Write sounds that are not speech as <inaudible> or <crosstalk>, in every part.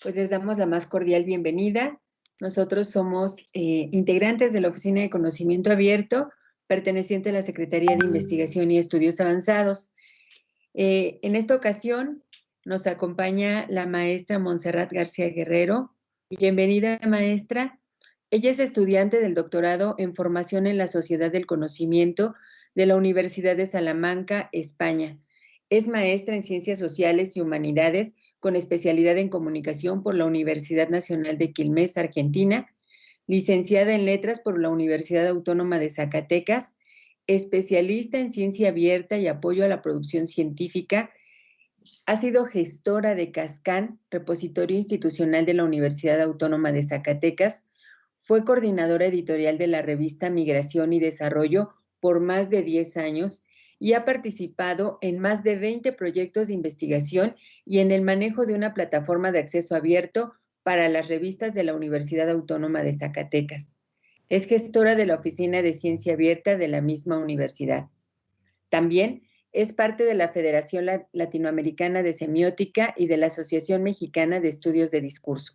pues les damos la más cordial bienvenida. Nosotros somos eh, integrantes de la Oficina de Conocimiento Abierto, perteneciente a la Secretaría de Investigación y Estudios Avanzados. Eh, en esta ocasión nos acompaña la maestra Montserrat García Guerrero. Bienvenida, maestra. Ella es estudiante del doctorado en Formación en la Sociedad del Conocimiento de la Universidad de Salamanca, España. Es maestra en Ciencias Sociales y Humanidades con especialidad en comunicación por la Universidad Nacional de Quilmes, Argentina, licenciada en letras por la Universidad Autónoma de Zacatecas, especialista en ciencia abierta y apoyo a la producción científica. Ha sido gestora de Cascán, repositorio institucional de la Universidad Autónoma de Zacatecas. Fue coordinadora editorial de la revista Migración y Desarrollo por más de 10 años y ha participado en más de 20 proyectos de investigación y en el manejo de una plataforma de acceso abierto para las revistas de la Universidad Autónoma de Zacatecas. Es gestora de la Oficina de Ciencia Abierta de la misma universidad. También es parte de la Federación Latinoamericana de Semiótica y de la Asociación Mexicana de Estudios de Discurso.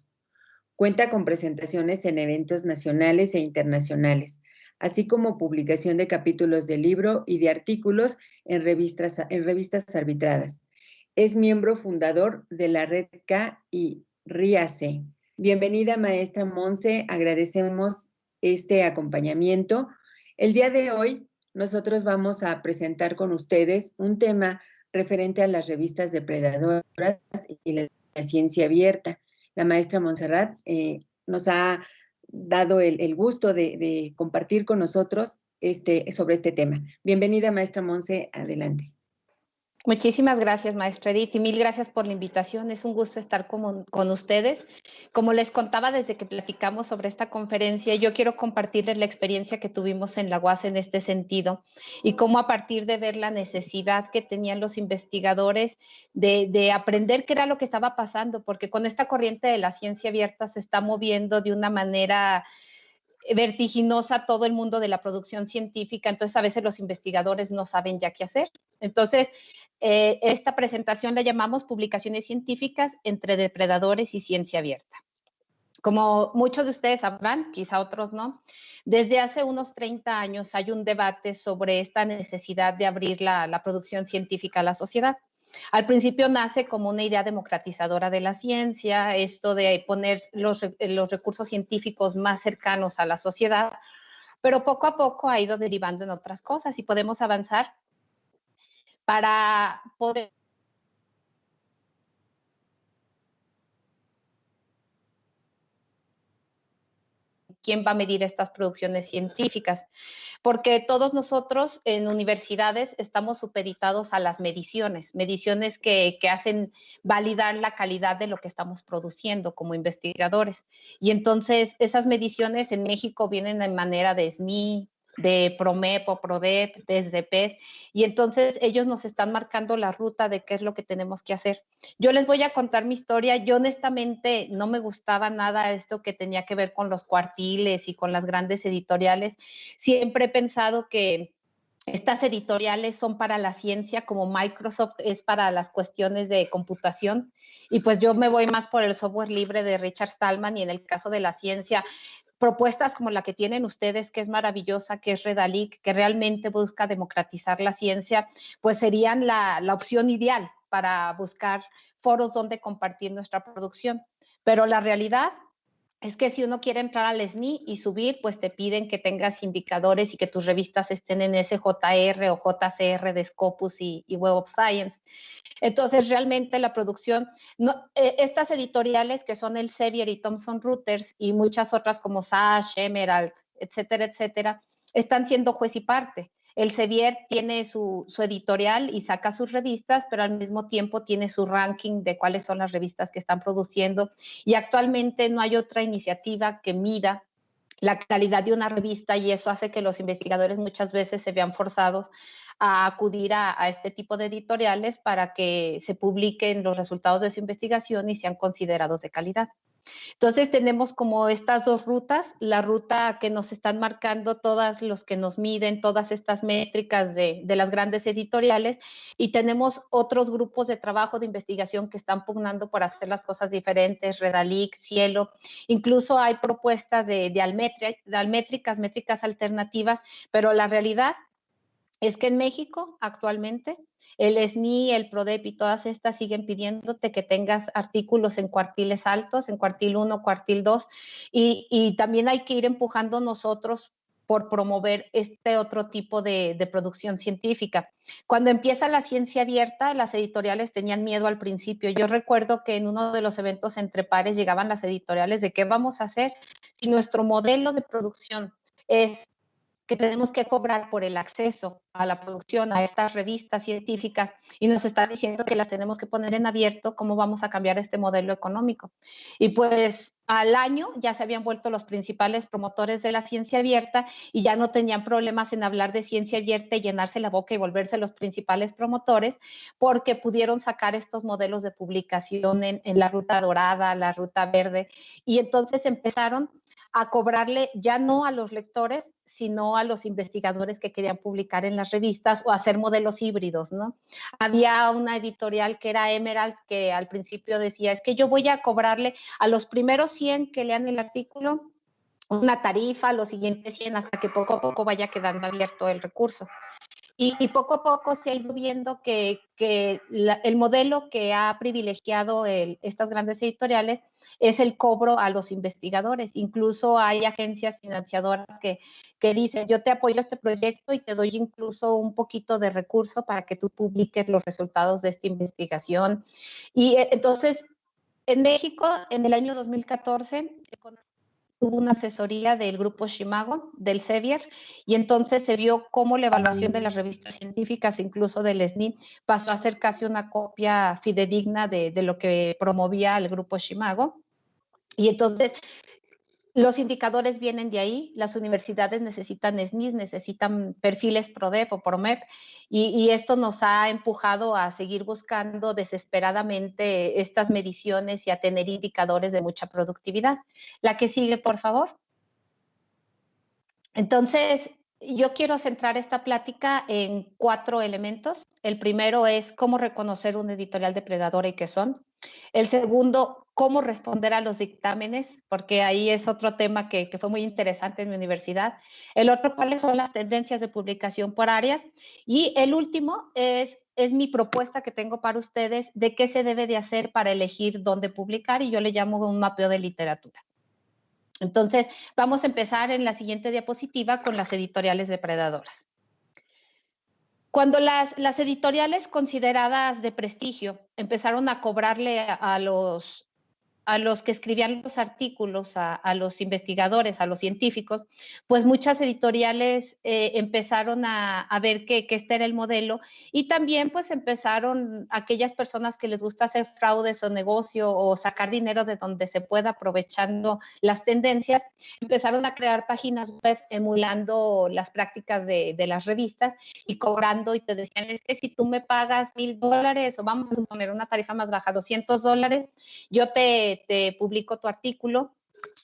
Cuenta con presentaciones en eventos nacionales e internacionales, así como publicación de capítulos de libro y de artículos en revistas, en revistas arbitradas. Es miembro fundador de la red K y RIACE. Bienvenida, maestra Monse. Agradecemos este acompañamiento. El día de hoy nosotros vamos a presentar con ustedes un tema referente a las revistas depredadoras y la, ciencia abierta. La maestra Montserrat eh, nos ha dado el, gusto de, compartir con nosotros este, sobre este tema. Bienvenida, maestra Monse, adelante. Muchísimas gracias, maestra Edith, y mil gracias por la invitación. Es un gusto estar con, con, ustedes. Como les contaba desde que platicamos sobre esta conferencia, yo quiero compartirles la experiencia que tuvimos en la UAS en este sentido y cómo a partir de ver la necesidad que tenían los investigadores de, de aprender qué era lo que estaba pasando, porque con esta corriente de la ciencia abierta se está moviendo de una manera vertiginosa todo el mundo de la producción científica, entonces a veces los investigadores no saben ya qué hacer. Entonces, eh, esta presentación la llamamos Publicaciones Científicas entre Depredadores y Ciencia Abierta. Como muchos de ustedes sabrán, quizá otros no, desde hace unos 30 años hay un debate sobre esta necesidad de abrir la, la producción científica a la sociedad. Al principio nace como una idea democratizadora de la ciencia, esto de poner los, los recursos científicos más cercanos a la sociedad, pero poco a poco ha ido derivando en otras cosas y podemos avanzar para poder quién va a medir estas producciones científicas, porque todos nosotros en universidades estamos supeditados a las mediciones, mediciones que, hacen validar la calidad de lo que estamos produciendo como investigadores. Y entonces esas mediciones en México vienen en manera de SNI, de PROMEP o PRODEP, desde PES, y entonces ellos nos están marcando la ruta de qué es lo que tenemos que hacer. Yo les voy a contar mi historia. Yo honestamente no me gustaba nada esto que tenía que ver con los cuartiles y con las grandes editoriales. Siempre he pensado que estas editoriales son para la ciencia como Microsoft es para las cuestiones de computación y pues yo me voy más por el software libre de Richard Stallman y en el caso de la ciencia propuestas como la que tienen ustedes, que es maravillosa, que es Redalic, que realmente busca democratizar la ciencia, pues serían la, la opción ideal para buscar foros donde compartir nuestra producción. Pero la realidad es que si uno quiere entrar al SNI y subir, pues te piden que tengas indicadores y que tus revistas estén en SJR o JCR de Scopus y, Web of Science. Entonces, realmente la producción, eh, estas editoriales que son el Sevier y Thomson Reuters y muchas otras como Sash, Emerald, etcétera, etcétera, están siendo juez y parte. El Sevier tiene su, editorial y saca sus revistas, pero al mismo tiempo tiene su ranking de cuáles son las revistas que están produciendo. Y actualmente no hay otra iniciativa que mida la calidad de una revista y eso hace que los investigadores muchas veces se vean forzados a acudir a, a, este tipo de editoriales para que se publiquen los resultados de su investigación y sean considerados de calidad. Entonces tenemos como estas dos rutas, la ruta que nos están marcando todas los que nos miden, todas estas métricas de, las grandes editoriales, y tenemos otros grupos de trabajo de investigación que están pugnando por hacer las cosas diferentes, Redalic, Cielo, incluso hay propuestas de, de, almetri, de almétricas, métricas alternativas, pero la realidad es que en México actualmente el SNI, el PRODEP y todas estas siguen pidiéndote que tengas artículos en cuartiles altos, en cuartil 1, cuartil 2, y, también hay que ir empujando nosotros por promover este otro tipo de, de, producción científica. Cuando empieza la ciencia abierta, las editoriales tenían miedo al principio. Yo recuerdo que en uno de los eventos entre pares llegaban las editoriales de qué vamos a hacer si nuestro modelo de producción es que tenemos que cobrar por el acceso a la producción, a estas revistas científicas, y nos está diciendo que las tenemos que poner en abierto, cómo vamos a cambiar este modelo económico. Y pues al año ya se habían vuelto los principales promotores de la ciencia abierta y ya no tenían problemas en hablar de ciencia abierta y llenarse la boca y volverse los principales promotores, porque pudieron sacar estos modelos de publicación en, en la ruta dorada, la ruta verde, y entonces empezaron a cobrarle ya no a los lectores, sino a los investigadores que querían publicar en las revistas o hacer modelos híbridos, ¿no? Había una editorial que era Emerald que al principio decía, es que yo voy a cobrarle a los primeros 100 que lean el artículo una tarifa, los siguientes 100 hasta que poco a poco vaya quedando abierto el recurso. Y, y, poco a poco se ha ido viendo que, que la, el modelo que ha privilegiado el, estas grandes editoriales es el cobro a los investigadores. Incluso hay agencias financiadoras que, que dicen, yo te apoyo este proyecto y te doy incluso un poquito de recurso para que tú publiques los resultados de esta investigación. Y eh, entonces, en México, en el año 2014, hubo una asesoría del grupo Shimago, del Sevier, y entonces se vio cómo la evaluación de las revistas científicas, incluso del SNI, pasó a ser casi una copia fidedigna de, de lo que promovía el grupo Shimago. Y entonces los indicadores vienen de ahí, las universidades necesitan SNIS, necesitan perfiles PRODEP o PROMEP, y, y, esto nos ha empujado a seguir buscando desesperadamente estas mediciones y a tener indicadores de mucha productividad. La que sigue, por favor. Entonces, yo quiero centrar esta plática en cuatro elementos. El primero es cómo reconocer un editorial depredador y qué son. El segundo, cómo responder a los dictámenes, porque ahí es otro tema que, fue muy interesante en mi universidad. El otro, cuáles son las tendencias de publicación por áreas. Y el último es, es mi propuesta que tengo para ustedes de qué se debe de hacer para elegir dónde publicar y yo le llamo un mapeo de literatura. Entonces, vamos a empezar en la siguiente diapositiva con las editoriales depredadoras. Cuando las, las, editoriales consideradas de prestigio empezaron a cobrarle a, los, a los que escribían los artículos, a, a, los investigadores, a los científicos, pues muchas editoriales eh, empezaron a, a ver que, que, este era el modelo y también pues empezaron aquellas personas que les gusta hacer fraudes o negocio o sacar dinero de donde se pueda aprovechando las tendencias, empezaron a crear páginas web emulando las prácticas de, de las revistas y cobrando y te decían, es que si tú me pagas mil dólares o vamos a poner una tarifa más baja, 200 dólares, yo te te, publico tu artículo.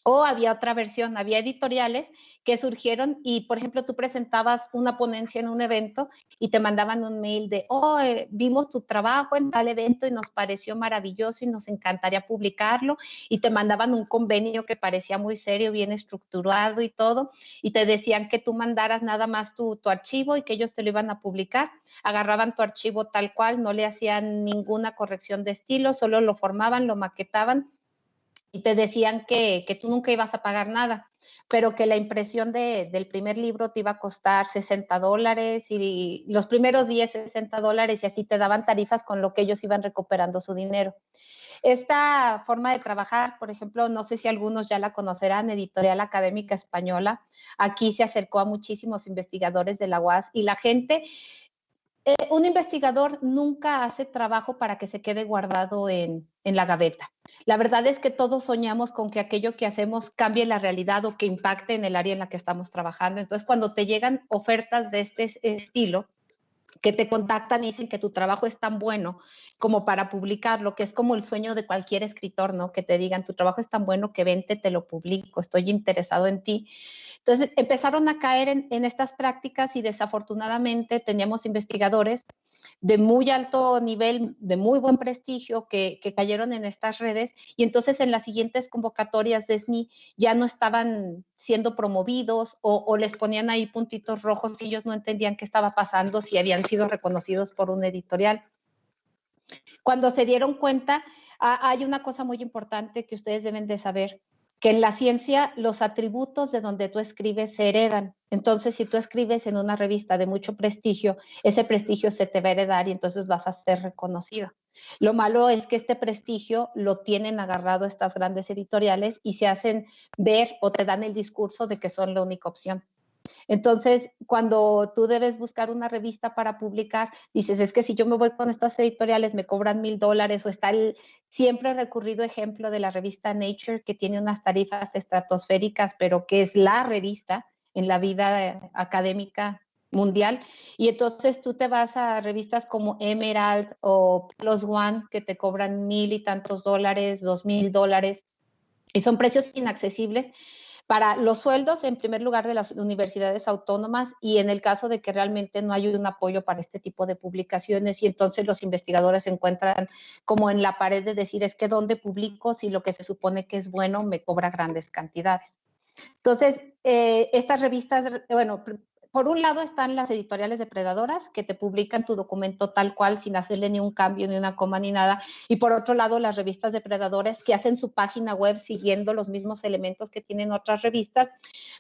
O había otra versión, había editoriales que surgieron y, por ejemplo, tú presentabas una ponencia en un evento y te mandaban un mail de, oh, eh, vimos tu trabajo en tal evento y nos pareció maravilloso y nos encantaría publicarlo y te mandaban un convenio que parecía muy serio, bien estructurado y todo y te decían que tú mandaras nada más tu, tu archivo y que ellos te lo iban a publicar. Agarraban tu archivo tal cual, no le hacían ninguna corrección de estilo, solo lo formaban, lo maquetaban y te decían que, que, tú nunca ibas a pagar nada, pero que la impresión de, del primer libro te iba a costar 60 dólares y los primeros 10, 60 dólares y así te daban tarifas con lo que ellos iban recuperando su dinero. Esta forma de trabajar, por ejemplo, no sé si algunos ya la conocerán, Editorial Académica Española, aquí se acercó a muchísimos investigadores de la UAS y la gente eh, un investigador nunca hace trabajo para que se quede guardado en, en, la gaveta. La verdad es que todos soñamos con que aquello que hacemos cambie la realidad o que impacte en el área en la que estamos trabajando. Entonces, cuando te llegan ofertas de este estilo, que te contactan y dicen que tu trabajo es tan bueno como para publicarlo, que es como el sueño de cualquier escritor, ¿no? Que te digan, tu trabajo es tan bueno que vente, te lo publico, estoy interesado en ti. Entonces empezaron a caer en, en estas prácticas y desafortunadamente teníamos investigadores de muy alto nivel, de muy buen prestigio, que, cayeron en estas redes y entonces en las siguientes convocatorias de SNI ya no estaban siendo promovidos o, les ponían ahí puntitos rojos y ellos no entendían qué estaba pasando si habían sido reconocidos por un editorial. Cuando se dieron cuenta, hay una cosa muy importante que ustedes deben de saber que en la ciencia los atributos de donde tú escribes se heredan. Entonces, si tú escribes en una revista de mucho prestigio, ese prestigio se te va a heredar y entonces vas a ser reconocido. Lo malo es que este prestigio lo tienen agarrado estas grandes editoriales y se hacen ver o te dan el discurso de que son la única opción. Entonces, cuando tú debes buscar una revista para publicar, dices, es que si yo me voy con estas editoriales me cobran mil dólares o está el siempre recurrido ejemplo de la revista Nature que tiene unas tarifas estratosféricas, pero que es la revista en la vida académica mundial. Y entonces tú te vas a revistas como Emerald o Plus One que te cobran mil y tantos dólares, dos mil dólares, y son precios inaccesibles para los sueldos, en primer lugar, de las universidades autónomas y en el caso de que realmente no hay un apoyo para este tipo de publicaciones y entonces los investigadores se encuentran como en la pared de decir, es que ¿dónde publico si lo que se supone que es bueno me cobra grandes cantidades? Entonces, eh, estas revistas, bueno, por un lado están las editoriales depredadoras que te publican tu documento tal cual sin hacerle ni un cambio, ni una coma, ni nada. Y por otro lado, las revistas depredadores que hacen su página web siguiendo los mismos elementos que tienen otras revistas,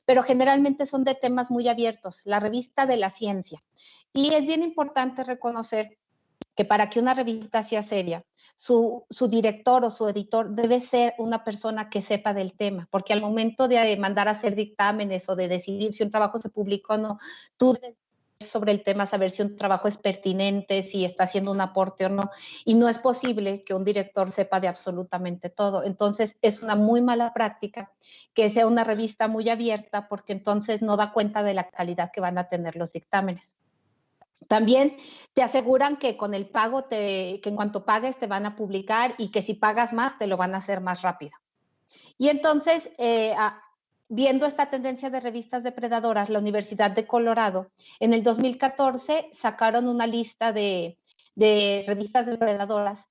pero generalmente son de temas muy abiertos. La revista de la ciencia. Y es bien importante reconocer que para que una revista sea seria, su, director o su editor debe ser una persona que sepa del tema, porque al momento de mandar a hacer dictámenes o de decidir si un trabajo se publicó o no, tú debes sobre el tema, saber si un trabajo es pertinente, si está haciendo un aporte o no. Y no es posible que un director sepa de absolutamente todo. Entonces, es una muy mala práctica que sea una revista muy abierta porque entonces no da cuenta de la calidad que van a tener los dictámenes. También te aseguran que con el pago, que en cuanto pagues te van a publicar y que si pagas más te lo van a hacer más rápido. Y entonces, eh, viendo esta tendencia de revistas depredadoras, la Universidad de Colorado en el 2014 sacaron una lista de, revistas depredadoras,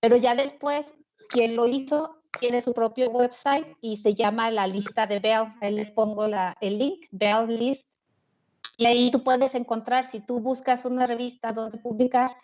pero ya después quien lo hizo tiene su propio website y se llama la lista de Bell. Ahí les pongo el link, Bell List y ahí tú puedes encontrar, si tú buscas una revista donde publicar,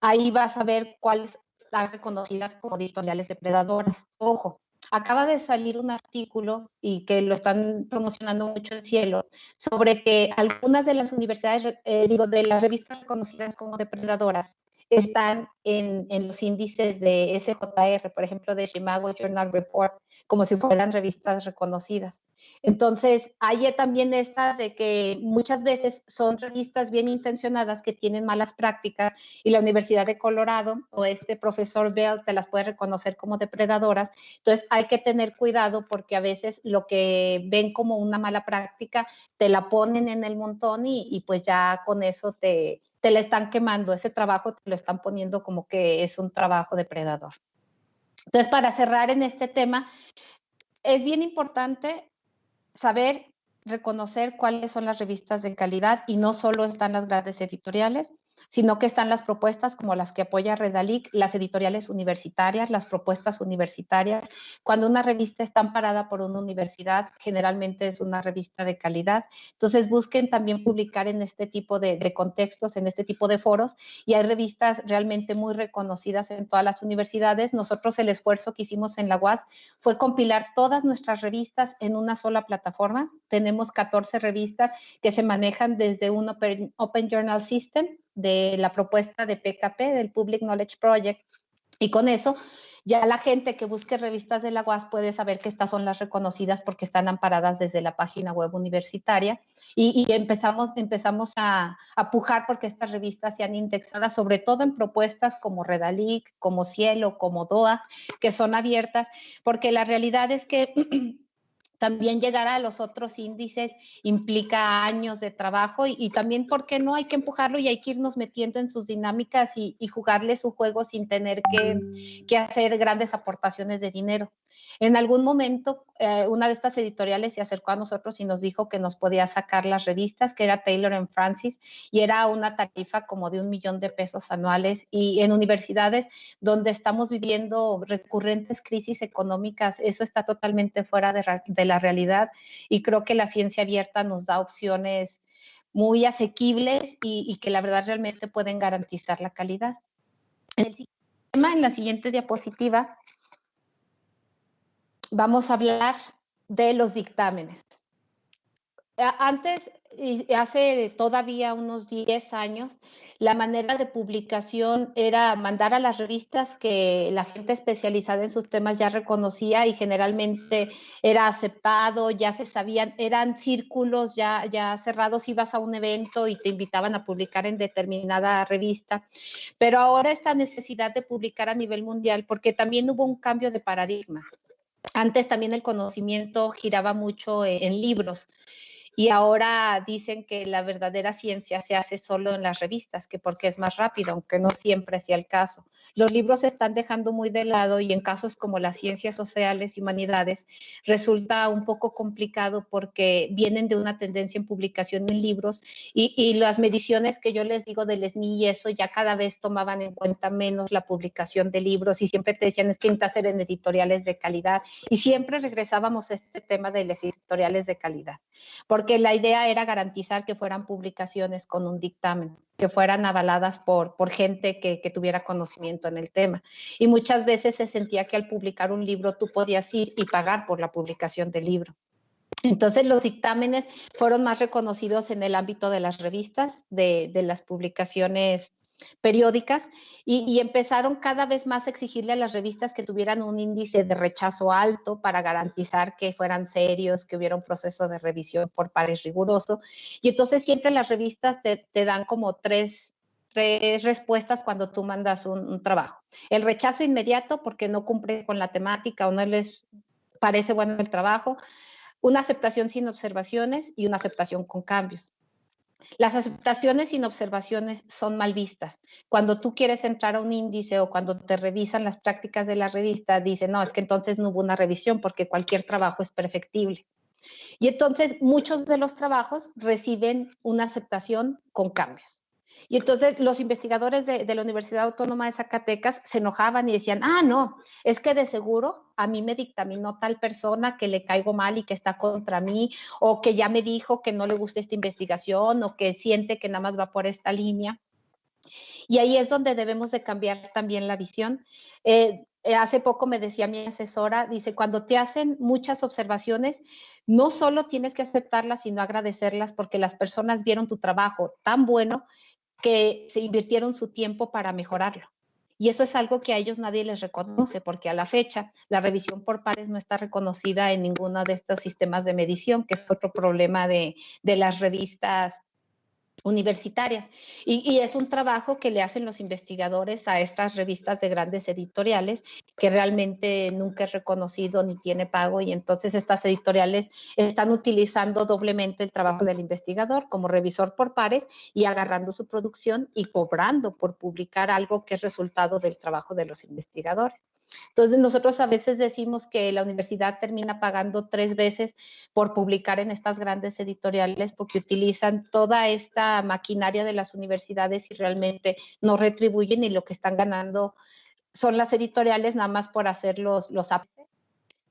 ahí vas a ver cuáles están reconocidas como editoriales depredadoras. Ojo, acaba de salir un artículo y que lo están promocionando mucho en cielo sobre que algunas de las universidades, eh, digo, de las revistas reconocidas como depredadoras están en, en, los índices de SJR, por ejemplo, de Chicago Journal Report, como si fueran revistas reconocidas. Entonces, hay también estas de que muchas veces son revistas bien intencionadas que tienen malas prácticas y la Universidad de Colorado o este profesor Bell te las puede reconocer como depredadoras. Entonces, hay que tener cuidado porque a veces lo que ven como una mala práctica te la ponen en el montón y, pues ya con eso te, te la están quemando. Ese trabajo te lo están poniendo como que es un trabajo depredador. Entonces, para cerrar en este tema, es bien importante saber reconocer cuáles son las revistas de calidad y no solo están las grandes editoriales, sino que están las propuestas como las que apoya Redalic, las editoriales universitarias, las propuestas universitarias. Cuando una revista está amparada por una universidad, generalmente es una revista de calidad. Entonces busquen también publicar en este tipo de, contextos, en este tipo de foros, y hay revistas realmente muy reconocidas en todas las universidades. Nosotros el esfuerzo que hicimos en la UAS fue compilar todas nuestras revistas en una sola plataforma. Tenemos 14 revistas que se manejan desde un Open Journal System de la propuesta de PKP, del Public Knowledge Project. Y con eso, ya la gente que busque revistas de la UAS puede saber que estas son las reconocidas porque están amparadas desde la página web universitaria. Y, empezamos, empezamos a, a, pujar porque estas revistas sean indexadas, sobre todo en propuestas como Redalic, como Cielo, como DOA, que son abiertas, porque la realidad es que <clears throat> también llegar a los otros índices implica años de trabajo y, también, ¿por qué no? Hay que empujarlo y hay que irnos metiendo en sus dinámicas y, jugarle su juego sin tener que, hacer grandes aportaciones de dinero. En algún momento, eh, una de estas editoriales se acercó a nosotros y nos dijo que nos podía sacar las revistas, que era Taylor and Francis, y era una tarifa como de un millón de pesos anuales. Y en universidades donde estamos viviendo recurrentes crisis económicas, eso está totalmente fuera de, la realidad. Y creo que la ciencia abierta nos da opciones muy asequibles y, que la verdad realmente pueden garantizar la calidad. El en la siguiente diapositiva, vamos a hablar de los dictámenes. Antes, hace todavía unos 10 años, la manera de publicación era mandar a las revistas que la gente especializada en sus temas ya reconocía y generalmente era aceptado, ya se sabían, eran círculos ya, ya cerrados, ibas a un evento y te invitaban a publicar en determinada revista. Pero ahora esta necesidad de publicar a nivel mundial, porque también hubo un cambio de paradigma. Antes también el conocimiento giraba mucho e, en, libros y ahora dicen que la verdadera ciencia se hace solo en las revistas, que porque es más rápido, aunque no siempre sea el caso. Los libros se están dejando muy de lado y en casos como las ciencias sociales y humanidades resulta un poco complicado porque vienen de una tendencia en publicación en libros y, las mediciones que yo les digo del SNI y eso ya cada vez tomaban en cuenta menos la publicación de libros y siempre te decían es que necesitas hacer en editoriales de calidad y siempre regresábamos a este tema de las editoriales de calidad porque la idea era garantizar que fueran publicaciones con un dictamen que fueran avaladas por, por gente que, que, tuviera conocimiento en el tema. Y muchas veces se sentía que al publicar un libro tú podías ir y pagar por la publicación del libro. Entonces los dictámenes fueron más reconocidos en el ámbito de las revistas, de, de las publicaciones periódicas y, empezaron cada vez más a exigirle a las revistas que tuvieran un índice de rechazo alto para garantizar que fueran serios, que hubiera un proceso de revisión por pares riguroso. Y entonces siempre las revistas te, dan como tres, tres respuestas cuando tú mandas un, trabajo. El rechazo inmediato porque no cumple con la temática o no les parece bueno el trabajo, una aceptación sin observaciones y una aceptación con cambios. Las aceptaciones sin observaciones son mal vistas. Cuando tú quieres entrar a un índice o cuando te revisan las prácticas de la revista, dicen, no, es que entonces no hubo una revisión porque cualquier trabajo es perfectible. Y entonces muchos de los trabajos reciben una aceptación con cambios. Y entonces los investigadores de, la Universidad Autónoma de Zacatecas se enojaban y decían, ah, no, es que de seguro a mí me dictaminó tal persona que le caigo mal y que está contra mí, o que ya me dijo que no le gusta esta investigación, o que siente que nada más va por esta línea. Y ahí es donde debemos de cambiar también la visión. Eh, eh, hace poco me decía mi asesora, dice, cuando te hacen muchas observaciones, no solo tienes que aceptarlas, sino agradecerlas porque las personas vieron tu trabajo tan bueno que se invirtieron su tiempo para mejorarlo. Y eso es algo que a ellos nadie les reconoce, porque a la fecha la revisión por pares no está reconocida en ninguno de estos sistemas de medición, que es otro problema de, de las revistas universitarias. Y, es un trabajo que le hacen los investigadores a estas revistas de grandes editoriales que realmente nunca es reconocido ni tiene pago y entonces estas editoriales están utilizando doblemente el trabajo del investigador como revisor por pares y agarrando su producción y cobrando por publicar algo que es resultado del trabajo de los investigadores. Entonces, nosotros a veces decimos que la universidad termina pagando tres veces por publicar en estas grandes editoriales porque utilizan toda esta maquinaria de las universidades y realmente no retribuyen y lo que están ganando son las editoriales nada más por hacer los, los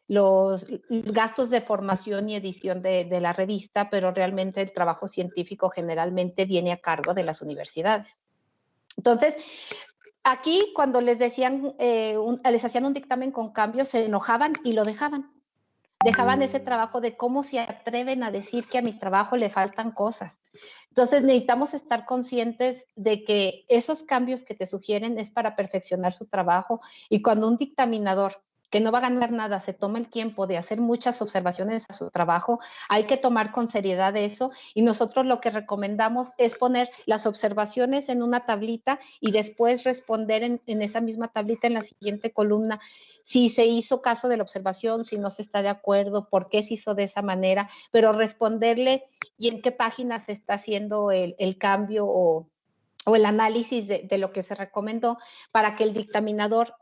los gastos de formación y edición de, de, la revista, pero realmente el trabajo científico generalmente viene a cargo de las universidades. Entonces, Aquí, cuando les decían, eh, les hacían un dictamen con cambios, se enojaban y lo dejaban. Dejaban ese mm. trabajo de cómo se atreven a decir que a mi trabajo le faltan cosas. Entonces necesitamos estar conscientes de que esos cambios que te sugieren es para perfeccionar su trabajo y cuando un dictaminador que no va a ganar nada, se toma el tiempo de hacer muchas observaciones a su trabajo, hay que tomar con seriedad eso y nosotros lo que recomendamos es poner las observaciones en una tablita y después responder en, en esa misma tablita en la siguiente columna. Si se hizo caso de la observación, si no se está de acuerdo, por qué se hizo de esa manera, pero responderle y en qué página se está haciendo el, el cambio o, o, el análisis de, de lo que se recomendó para que el dictaminador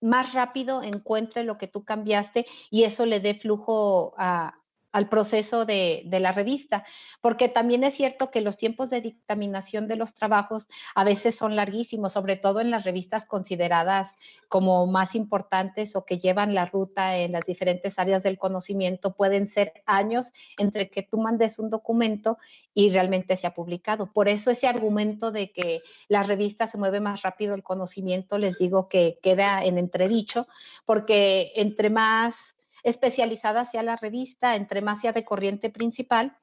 más rápido encuentre lo que tú cambiaste y eso le dé flujo a, al proceso de, la revista, porque también es cierto que los tiempos de dictaminación de los trabajos a veces son larguísimos, sobre todo en las revistas consideradas como más importantes o que llevan la ruta en las diferentes áreas del conocimiento, pueden ser años entre que tú mandes un documento y realmente se ha publicado. Por eso ese argumento de que la revista se mueve más rápido el conocimiento, les digo que queda en entredicho, porque entre más especializada sea la revista, entre más sea de corriente principal,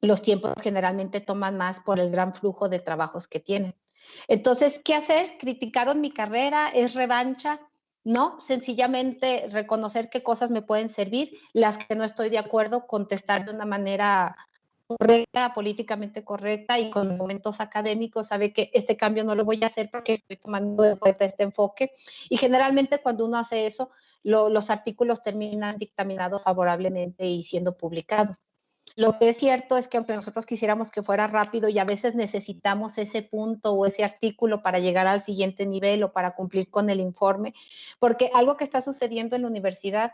los tiempos generalmente toman más por el gran flujo de trabajos que tienen. Entonces, ¿qué hacer? ¿Criticaron mi carrera? ¿Es revancha? No, sencillamente reconocer qué cosas me pueden servir, las que no estoy de acuerdo, contestar de una manera correcta, políticamente correcta y con momentos académicos, sabe que este cambio no lo voy a hacer porque estoy tomando este enfoque. Y generalmente cuando uno hace eso, lo, los artículos terminan dictaminados favorablemente y siendo publicados. Lo que es cierto es que aunque nosotros quisiéramos que fuera rápido y a veces necesitamos ese punto o ese artículo para llegar al siguiente nivel o para cumplir con el informe, porque algo que está sucediendo en la universidad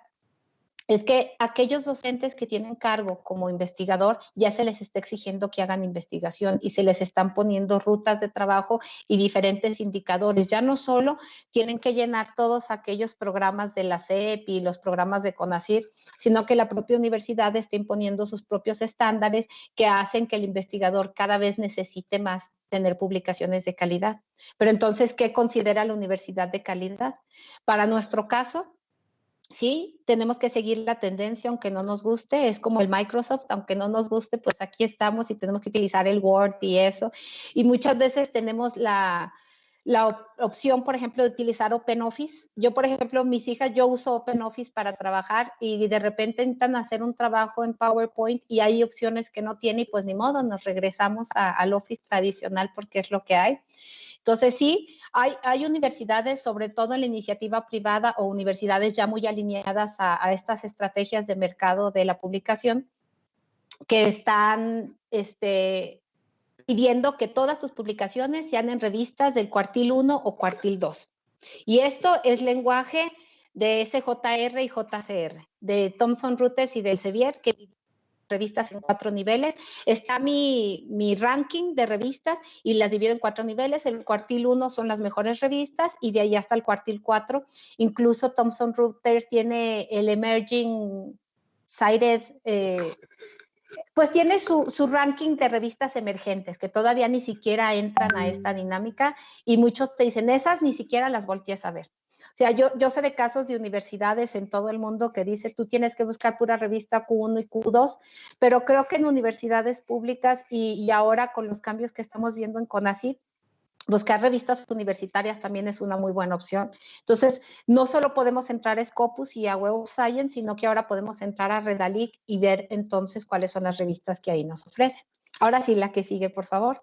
es que aquellos docentes que tienen cargo como investigador ya se les está exigiendo que hagan investigación y se les están poniendo rutas de trabajo y diferentes indicadores. Ya no solo tienen que llenar todos aquellos programas de la CEP y los programas de CONACYT, sino que la propia universidad está imponiendo sus propios estándares que hacen que el investigador cada vez necesite más tener publicaciones de calidad. Pero entonces, ¿qué considera la universidad de calidad? Para nuestro caso, sí, tenemos que seguir la tendencia, aunque no nos guste, es como el Microsoft, aunque no nos guste, pues aquí estamos y tenemos que utilizar el Word y eso. Y muchas veces tenemos la, la op opción, por ejemplo, de utilizar OpenOffice. Yo, por ejemplo, mis hijas, yo uso OpenOffice para trabajar y de repente intentan hacer un trabajo en PowerPoint y hay opciones que no tiene y pues ni modo, nos regresamos al Office tradicional porque es lo que hay. Entonces, sí, hay, universidades, sobre todo en la iniciativa privada o universidades ya muy alineadas a, a estas estrategias de mercado de la publicación, que están este, pidiendo que todas tus publicaciones sean en revistas del cuartil 1 o cuartil 2. Y esto es lenguaje de SJR y JCR, de Thomson Reuters y del Sevier, que revistas en cuatro niveles. Está mi, mi, ranking de revistas y las divido en cuatro niveles. El cuartil 1 son las mejores revistas y de ahí hasta el cuartil 4. Incluso Thomson Reuters tiene el Emerging Cited, eh, pues tiene su, su, ranking de revistas emergentes que todavía ni siquiera entran a esta dinámica y muchos te dicen, esas ni siquiera las volteas a ver. Sea, yo, yo sé de casos de universidades en todo el mundo que dice, tú tienes que buscar pura revista Q1 y Q2, pero creo que en universidades públicas y, y ahora con los cambios que estamos viendo en CONACYT, buscar revistas universitarias también es una muy buena opción. Entonces, no solo podemos entrar a Scopus y a Web of Science, sino que ahora podemos entrar a Redalic y ver entonces cuáles son las revistas que ahí nos ofrecen. Ahora sí, la que sigue, por favor.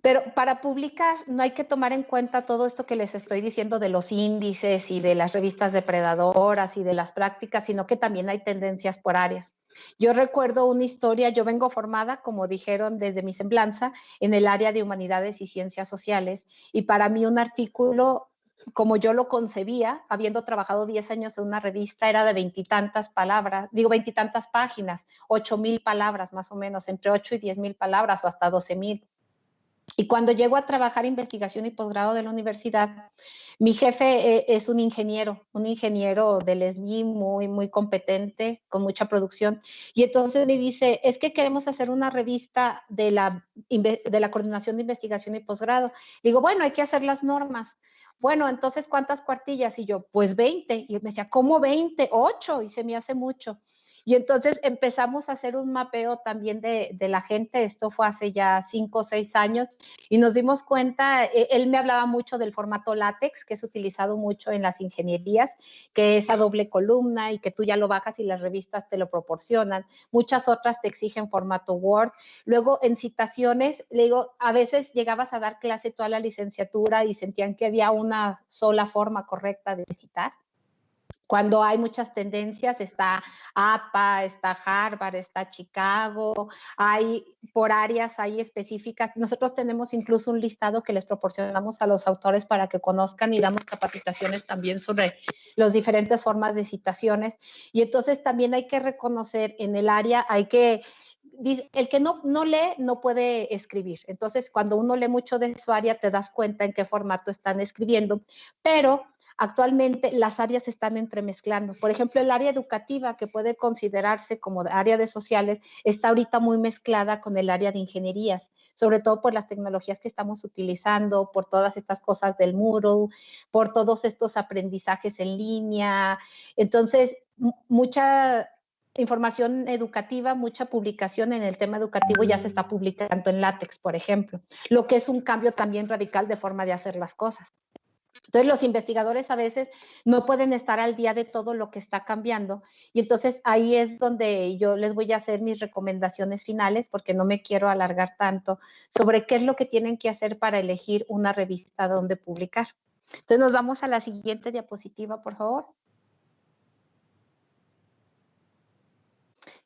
Pero para publicar no hay que tomar en cuenta todo esto que les estoy diciendo de los índices y de las revistas depredadoras y de las prácticas, sino que también hay tendencias por áreas. Yo recuerdo una historia, yo vengo formada, como dijeron desde mi semblanza, en el área de humanidades y ciencias sociales, y para mí un artículo como yo lo concebía, habiendo trabajado 10 años en una revista, era de veintitantas palabras, digo veintitantas páginas, ocho mil palabras más o menos, entre ocho y diez mil palabras o hasta doce mil. Y cuando llego a trabajar investigación y posgrado de la universidad, mi jefe eh, es un ingeniero, un ingeniero del SNI muy, muy competente, con mucha producción. Y entonces me dice, es que queremos hacer una revista de la, de la coordinación de investigación y posgrado. Digo, bueno, hay que hacer las normas. Bueno, entonces, ¿cuántas cuartillas? Y yo, pues 20. Y me decía, ¿cómo 20? 8. Y se me hace mucho. Y entonces empezamos a hacer un mapeo también de, la gente, esto fue hace ya cinco o seis años, y nos dimos cuenta, e, él me hablaba mucho del formato látex, que es utilizado mucho en las ingenierías, que es a doble columna y que tú ya lo bajas y las revistas te lo proporcionan. Muchas otras te exigen formato Word. Luego en citaciones, le digo, a veces llegabas a dar clase toda la licenciatura y sentían que había una sola forma correcta de citar cuando hay muchas tendencias, está APA, está Harvard, está Chicago, hay por áreas, hay específicas. Nosotros tenemos incluso un listado que les proporcionamos a los autores para que conozcan y damos capacitaciones también sobre las diferentes formas de citaciones. Y entonces también hay que reconocer en el área, hay que el que no, no lee no puede escribir. Entonces, cuando uno lee mucho de su área, te das cuenta en qué formato están escribiendo. Pero Actualmente las áreas se están entremezclando. Por ejemplo, el área educativa, que puede considerarse como área de sociales, está ahorita muy mezclada con el área de ingenierías, sobre todo por las tecnologías que estamos utilizando, por todas estas cosas del muro, por todos estos aprendizajes en línea. Entonces, mucha información educativa, mucha publicación en el tema educativo ya se está publicando en látex, por ejemplo, lo que es un cambio también radical de forma de hacer las cosas. Entonces los investigadores a veces no pueden estar al día de todo lo que está cambiando y entonces ahí es donde yo les voy a hacer mis recomendaciones finales porque no me quiero alargar tanto sobre qué es lo que tienen que hacer para elegir una revista donde publicar. Entonces nos vamos a la siguiente diapositiva, por favor.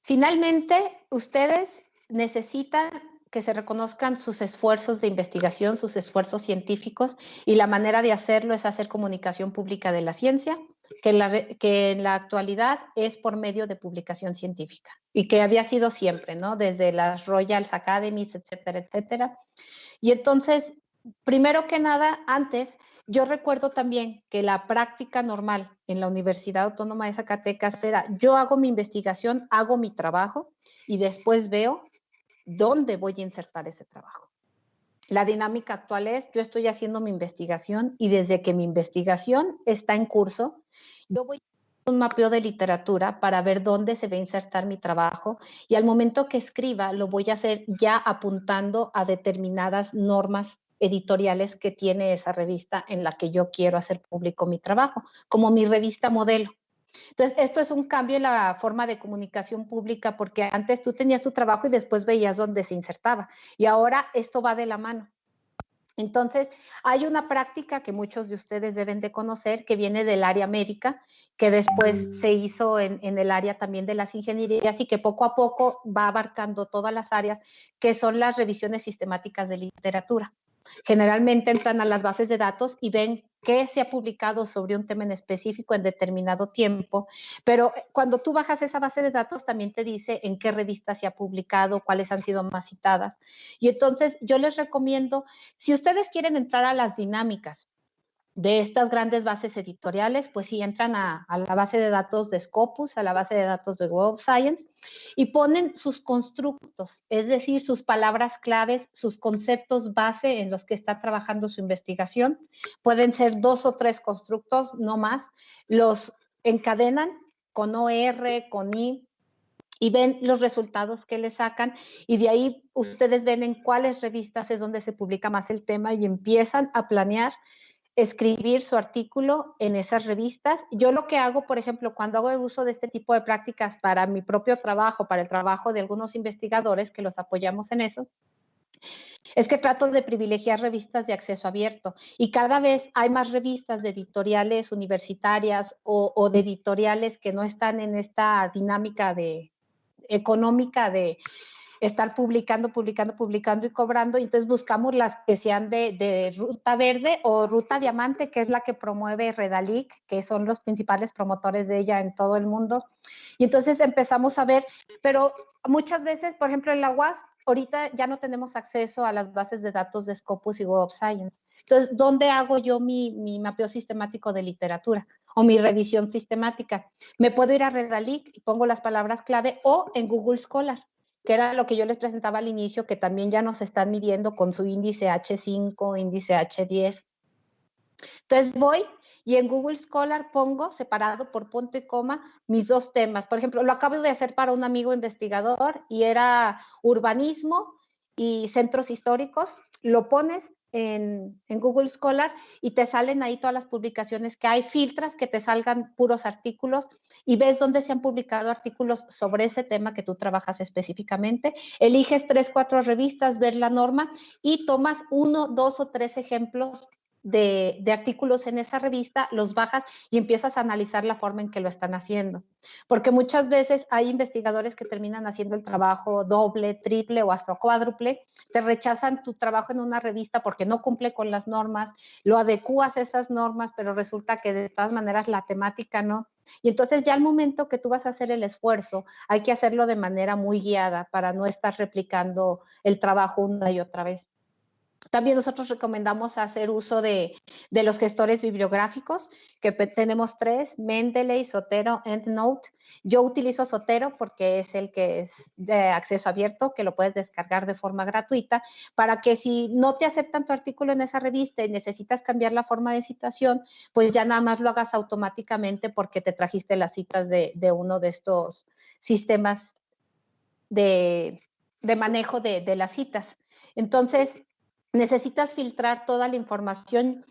Finalmente, ustedes necesitan que se reconozcan sus esfuerzos de investigación, sus esfuerzos científicos, y la manera de hacerlo es hacer comunicación pública de la ciencia, que, la, que en la actualidad es por medio de publicación científica, y que había sido siempre, ¿no? Desde las Royals Academies, etcétera, etcétera. Y entonces, primero que nada, antes, yo recuerdo también que la práctica normal en la Universidad Autónoma de Zacatecas era, yo hago mi investigación, hago mi trabajo, y después veo dónde voy a insertar ese trabajo. La dinámica actual es, yo estoy haciendo mi investigación y desde que mi investigación está en curso, yo voy a hacer un mapeo de literatura para ver dónde se va a insertar mi trabajo y al momento que escriba lo voy a hacer ya apuntando a determinadas normas editoriales que tiene esa revista en la que yo quiero hacer público mi trabajo, como mi revista modelo. Entonces, esto es un cambio en la forma de comunicación pública porque antes tú tenías tu trabajo y después veías dónde se insertaba y ahora esto va de la mano. Entonces, hay una práctica que muchos de ustedes deben de conocer que viene del área médica, que después se hizo en, en, el área también de las ingenierías y que poco a poco va abarcando todas las áreas, que son las revisiones sistemáticas de literatura. Generalmente entran a las bases de datos y ven qué se ha publicado sobre un tema en específico en determinado tiempo, pero eh, cuando tú bajas esa base de datos también te dice en qué revista se ha publicado, cuáles han sido más citadas. Y entonces yo les recomiendo, si ustedes quieren entrar a las dinámicas de estas grandes bases editoriales, pues sí entran a, la base de datos de Scopus, a la base de datos de Web Science y ponen sus constructos, es decir, sus palabras claves, sus conceptos base en los que está trabajando su investigación. Pueden ser dos o tres constructos, no más. Los encadenan con OR, con I, y ven los resultados que le sacan y de ahí ustedes ven en cuáles revistas es donde se publica más el tema y empiezan a planear escribir su artículo en esas revistas. Yo lo que hago, por ejemplo, cuando hago uso de este tipo de prácticas para mi propio trabajo, para el trabajo de algunos investigadores que los apoyamos en eso, es que trato de privilegiar revistas de acceso abierto y cada vez hay más revistas de editoriales universitarias o, o de editoriales que no están en esta dinámica de, económica de, estar publicando, publicando, publicando y cobrando. Y entonces buscamos las que sean de, ruta verde o ruta diamante, que es la que promueve Redalic, que son los principales promotores de ella en todo el mundo. Y entonces empezamos a ver, pero muchas veces, por ejemplo, en la UAS, ahorita ya no tenemos acceso a las bases de datos de Scopus y Web of Science. Entonces, ¿dónde hago yo mi, mi mapeo sistemático de literatura? o mi revisión sistemática. Me puedo ir a Redalic y pongo las palabras clave o en Google Scholar que era lo que yo les presentaba al inicio, que también ya nos están midiendo con su índice H5, índice H10. Entonces voy y en Google Scholar pongo separado por punto y coma mis dos temas. Por ejemplo, lo acabo de hacer para un amigo investigador y era urbanismo y centros históricos. Lo pones en, Google Scholar y te salen ahí todas las publicaciones que hay, filtras que te salgan puros artículos y ves dónde se han publicado artículos sobre ese tema que tú trabajas específicamente. Eliges tres, cuatro revistas, ver la norma y tomas uno, dos o tres ejemplos de, artículos en esa revista, los bajas y empiezas a analizar la forma en que lo están haciendo. Porque muchas veces hay investigadores que terminan haciendo el trabajo doble, triple o hasta cuádruple, te rechazan tu trabajo en una revista porque no cumple con las normas, lo adecuas a esas normas, pero resulta que de todas maneras la temática no. Y entonces ya al momento que tú vas a hacer el esfuerzo, hay que hacerlo de manera muy guiada para no estar replicando el trabajo una y otra vez. También nosotros recomendamos hacer uso de, los gestores bibliográficos, que tenemos tres, Mendeley, Sotero, EndNote. Yo utilizo Sotero porque es el que es de acceso abierto, que lo puedes descargar de forma gratuita, para que si no te aceptan tu artículo en esa revista y necesitas cambiar la forma de citación, pues ya nada más lo hagas automáticamente porque te trajiste las citas de, uno de estos sistemas de, manejo de, de las citas. Entonces, necesitas filtrar toda la información.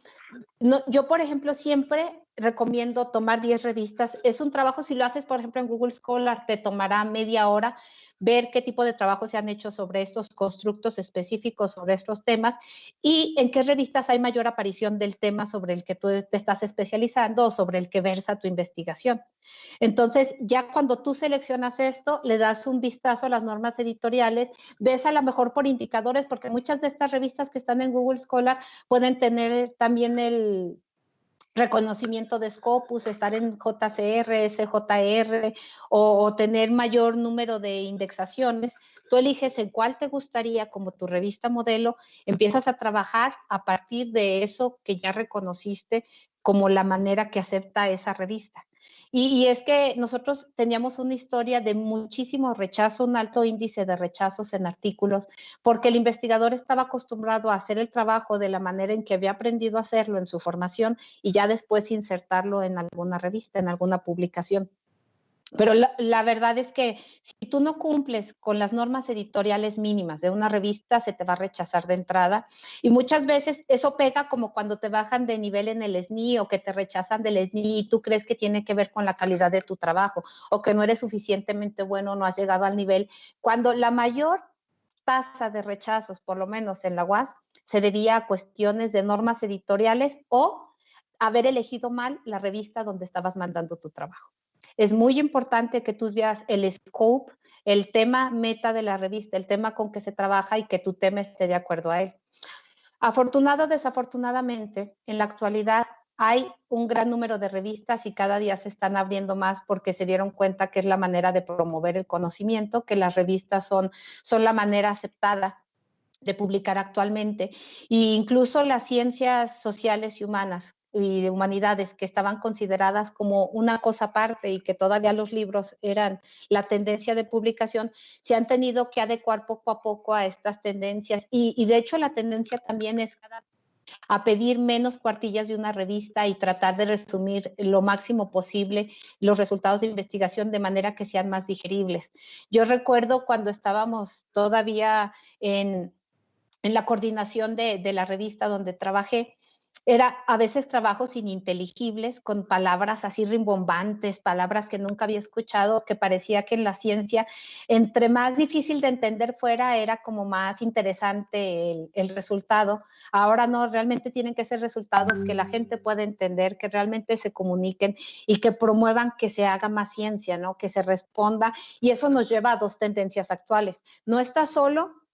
Yo, por ejemplo, siempre recomiendo tomar 10 revistas. Es un trabajo, si lo haces, por ejemplo, en Google Scholar, te tomará media hora ver qué tipo de trabajo se han hecho sobre estos constructos específicos, sobre estos temas y en qué revistas hay mayor aparición del tema sobre el que tú te estás especializando o sobre el que versa tu investigación. Entonces, ya cuando tú seleccionas esto, le das un vistazo a las normas editoriales, ves a lo mejor por indicadores, porque muchas de estas revistas que están en Google Scholar pueden tener también el, reconocimiento de Scopus, estar en JCR, SJR o, tener mayor número de indexaciones, tú eliges en cuál te gustaría como tu revista modelo, empiezas a trabajar a partir de eso que ya reconociste como la manera que acepta esa revista. Y, es que nosotros teníamos una historia de muchísimo rechazo, un alto índice de rechazos en artículos, porque el investigador estaba acostumbrado a hacer el trabajo de la manera en que había aprendido a hacerlo en su formación y ya después insertarlo en alguna revista, en alguna publicación. Pero la, verdad es que si tú no cumples con las normas editoriales mínimas de una revista, se te va a rechazar de entrada. Y muchas veces eso pega como cuando te bajan de nivel en el SNI o que te rechazan del SNI y tú crees que tiene que ver con la calidad de tu trabajo o que no eres suficientemente bueno, no has llegado al nivel. Cuando la mayor tasa de rechazos, por lo menos en la UAS, se debía a cuestiones de normas editoriales o haber elegido mal la revista donde estabas mandando tu trabajo es muy importante que tú veas el scope, el tema meta de la revista, el tema con que se trabaja y que tu tema esté de acuerdo a él. Afortunado o desafortunadamente, en la actualidad hay un gran número de revistas y cada día se están abriendo más porque se dieron cuenta que es la manera de promover el conocimiento, que las revistas son, son la manera aceptada de publicar actualmente. E incluso las ciencias sociales y humanas, y de humanidades que estaban consideradas como una cosa aparte y que todavía los libros eran la tendencia de publicación, se han tenido que adecuar poco a poco a estas tendencias. Y, de hecho la tendencia también es a pedir menos cuartillas de una revista y tratar de resumir lo máximo posible los resultados de investigación de manera que sean más digeribles. Yo recuerdo cuando estábamos todavía en, la coordinación de, de la revista donde trabajé, era a veces trabajos ininteligibles con palabras así rimbombantes, palabras que nunca había escuchado, que parecía que en la ciencia, entre más difícil de entender fuera, era como más interesante el, resultado. Ahora no, realmente tienen que ser resultados que la gente pueda entender, que realmente se comuniquen y que promuevan que se haga más ciencia, ¿no? Que se responda. Y eso nos lleva a dos tendencias actuales. No está solo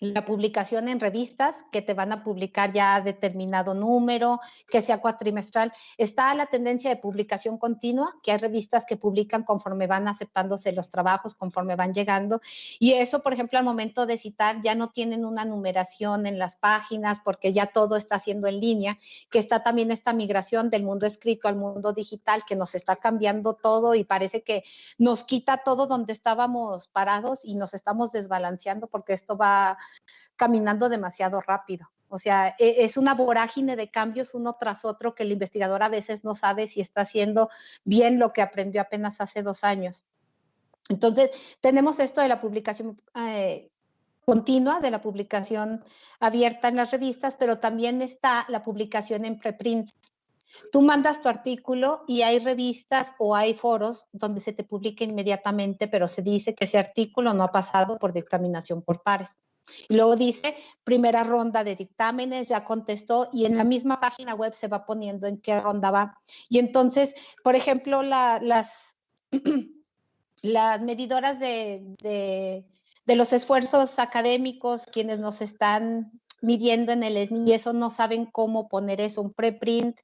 la publicación en revistas que te van a publicar ya determinado número, que sea cuatrimestral. Está la tendencia de publicación continua, que hay revistas que publican conforme van aceptándose los trabajos, conforme van llegando. Y eso, por ejemplo, al momento de citar, ya no tienen una numeración en las páginas porque ya todo está haciendo en línea, que está también esta migración del mundo escrito al mundo digital, que nos está cambiando todo y parece que nos quita todo donde estábamos parados y nos estamos desbalanceando porque esto va caminando demasiado rápido. O sea, e, es una vorágine de cambios uno tras otro que el investigador a veces no sabe si está haciendo bien lo que aprendió apenas hace dos años. Entonces, tenemos esto de la publicación eh, continua, de la publicación abierta en las revistas, pero también está la publicación en preprints. Tú mandas tu artículo y hay revistas o hay foros donde se te publica inmediatamente, pero se dice que ese artículo no ha pasado por dictaminación por pares. Y luego dice, primera ronda de dictámenes, ya contestó y en la misma página web se va poniendo en qué ronda va. Y entonces, por ejemplo, las, <clears throat> las medidoras de, los esfuerzos académicos, quienes nos están midiendo en el SNI, eso no saben cómo poner eso, un preprint,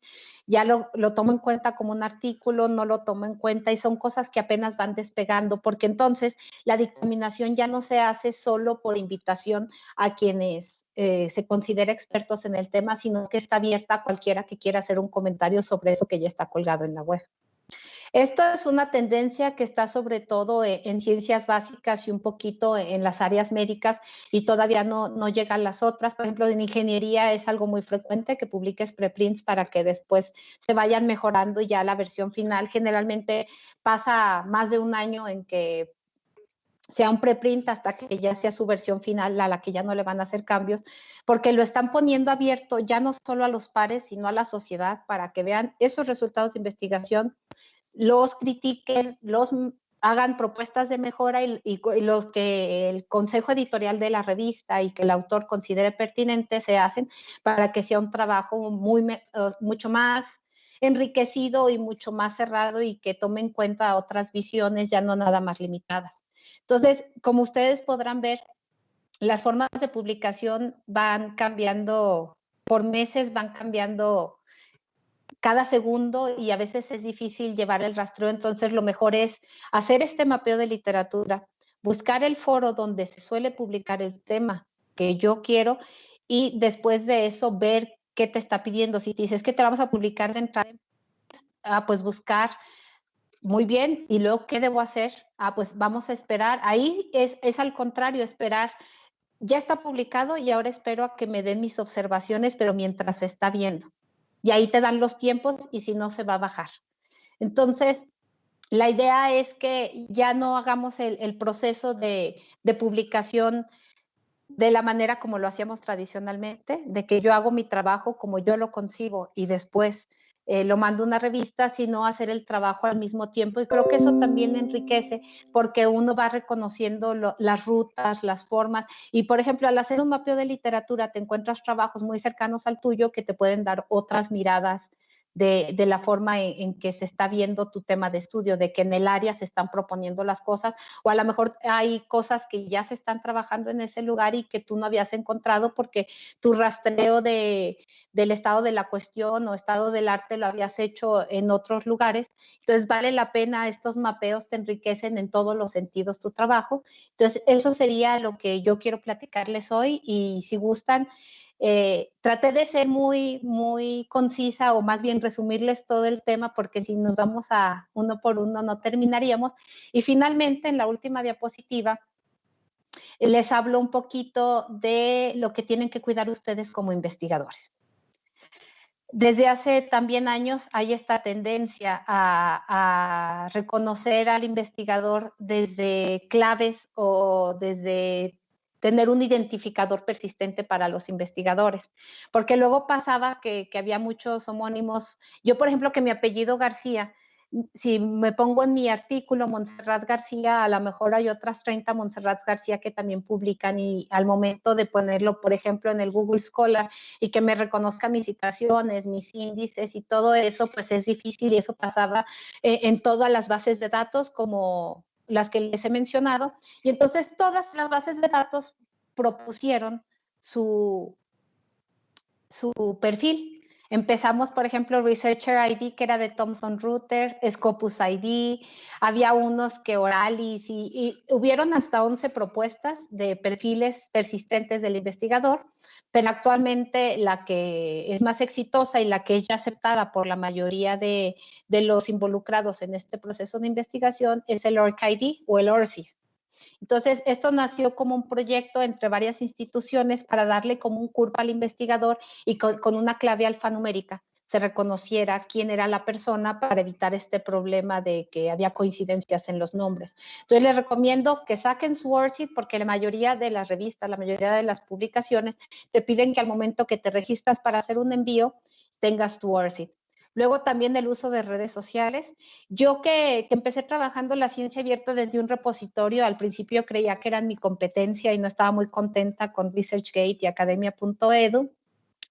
ya lo, lo, tomo en cuenta como un artículo, no lo tomo en cuenta y son cosas que apenas van despegando, porque entonces la dictaminación ya no se hace solo por invitación a quienes eh, se considera expertos en el tema, sino que está abierta a cualquiera que quiera hacer un comentario sobre eso que ya está colgado en la web. Esto es una tendencia que está sobre todo e, en, ciencias básicas y un poquito en las áreas médicas y todavía no, no llegan las otras. Por ejemplo, en ingeniería es algo muy frecuente que publiques preprints para que después se vayan mejorando ya la versión final. Generalmente pasa más de un año en que sea un preprint hasta que ya sea su versión final a la que ya no le van a hacer cambios, porque lo están poniendo abierto ya no solo a los pares, sino a la sociedad para que vean esos resultados de investigación los critiquen, los hagan propuestas de mejora y, los que el consejo editorial de la revista y que el autor considere pertinente se hacen para que sea un trabajo muy, mucho más enriquecido y mucho más cerrado y que tome en cuenta otras visiones ya no nada más limitadas. Entonces, como ustedes podrán ver, las formas de publicación van cambiando por meses, van cambiando cada segundo y a veces es difícil llevar el rastreo, entonces lo mejor es hacer este mapeo de literatura, buscar el foro donde se suele publicar el tema que yo quiero y después de eso ver qué te está pidiendo. Si te dices que te vamos a publicar de entrada, ah, pues buscar muy bien, y luego, ¿qué debo hacer? Ah, pues vamos a esperar. Ahí es, es al contrario, esperar. Ya está publicado y ahora espero a que me den mis observaciones, pero mientras se está viendo y ahí te dan los tiempos y si no se va a bajar. Entonces, la idea es que ya no hagamos el, proceso de, de, publicación de la manera como lo hacíamos tradicionalmente, de que yo hago mi trabajo como yo lo concibo y después eh, lo mando a una revista, sino hacer el trabajo al mismo tiempo. Y creo que eso también enriquece porque uno va reconociendo las rutas, las formas. Y por ejemplo, al hacer un mapeo de literatura, te encuentras trabajos muy cercanos al tuyo que te pueden dar otras miradas de, la forma en, que se está viendo tu tema de estudio, de que en el área se están proponiendo las cosas, o a lo mejor hay cosas que ya se están trabajando en ese lugar y que tú no habías encontrado porque tu rastreo de, del estado de la cuestión o estado del arte lo habías hecho en otros lugares. Entonces vale la pena, estos mapeos te enriquecen en todos los sentidos tu trabajo. Entonces eso sería lo que yo quiero platicarles hoy y si gustan, eh, traté de ser muy, muy concisa o más bien resumirles todo el tema porque si nos vamos a uno por uno no terminaríamos. Y finalmente, en la última diapositiva, les hablo un poquito de lo que tienen que cuidar ustedes como investigadores. Desde hace también años hay esta tendencia a, a reconocer al investigador desde claves o desde tener un identificador persistente para los investigadores, porque luego pasaba que, había muchos homónimos. Yo, por ejemplo, que mi apellido García, si me pongo en mi artículo Montserrat García, a lo mejor hay otras 30 Montserrat García que también publican y al momento de ponerlo, por ejemplo, en el Google Scholar y que me reconozca mis citaciones, mis índices y todo eso, pues es difícil y eso pasaba eh, en todas las bases de datos como las que les he mencionado, y entonces todas las bases de datos propusieron su, su perfil. Empezamos, por ejemplo, Researcher ID, que era de Thomson Reuters, Scopus ID, había unos que Oralis y, y, hubieron hasta 11 propuestas de perfiles persistentes del investigador, pero actualmente la que es más exitosa y la que es ya aceptada por la mayoría de, de los involucrados en este proceso de investigación es el ORC ID o el ORCID. Entonces, esto nació como un proyecto entre varias instituciones para darle como un curso al investigador y con, con una clave alfanumérica se reconociera quién era la persona para evitar este problema de que había coincidencias en los nombres. Entonces les recomiendo que saquen su WordSheet porque la mayoría de las revistas, la mayoría de las publicaciones te piden que al momento que te registras para hacer un envío tengas tu WordSheet. Luego también el uso de redes sociales. Yo que, que, empecé trabajando la ciencia abierta desde un repositorio, al principio creía que eran mi competencia y no estaba muy contenta con ResearchGate y academia.edu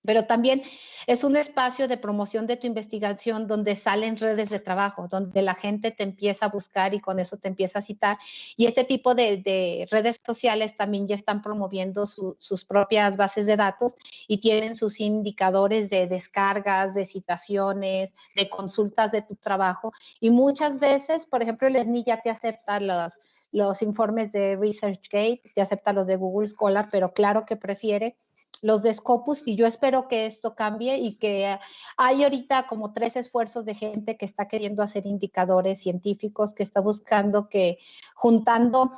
pero también es un espacio de promoción de tu investigación donde salen redes de trabajo, donde la gente te empieza a buscar y con eso te empieza a citar. Y este tipo de, redes sociales también ya están promoviendo sus propias bases de datos y tienen sus indicadores de descargas, de citaciones, de consultas de tu trabajo. Y muchas veces, por ejemplo, el SNI ya te acepta los, los informes de ResearchGate, te acepta los de Google Scholar, pero claro que prefiere los de Scopus y yo espero que esto cambie y que hay ahorita como tres esfuerzos de gente que está queriendo hacer indicadores científicos, que está buscando que juntando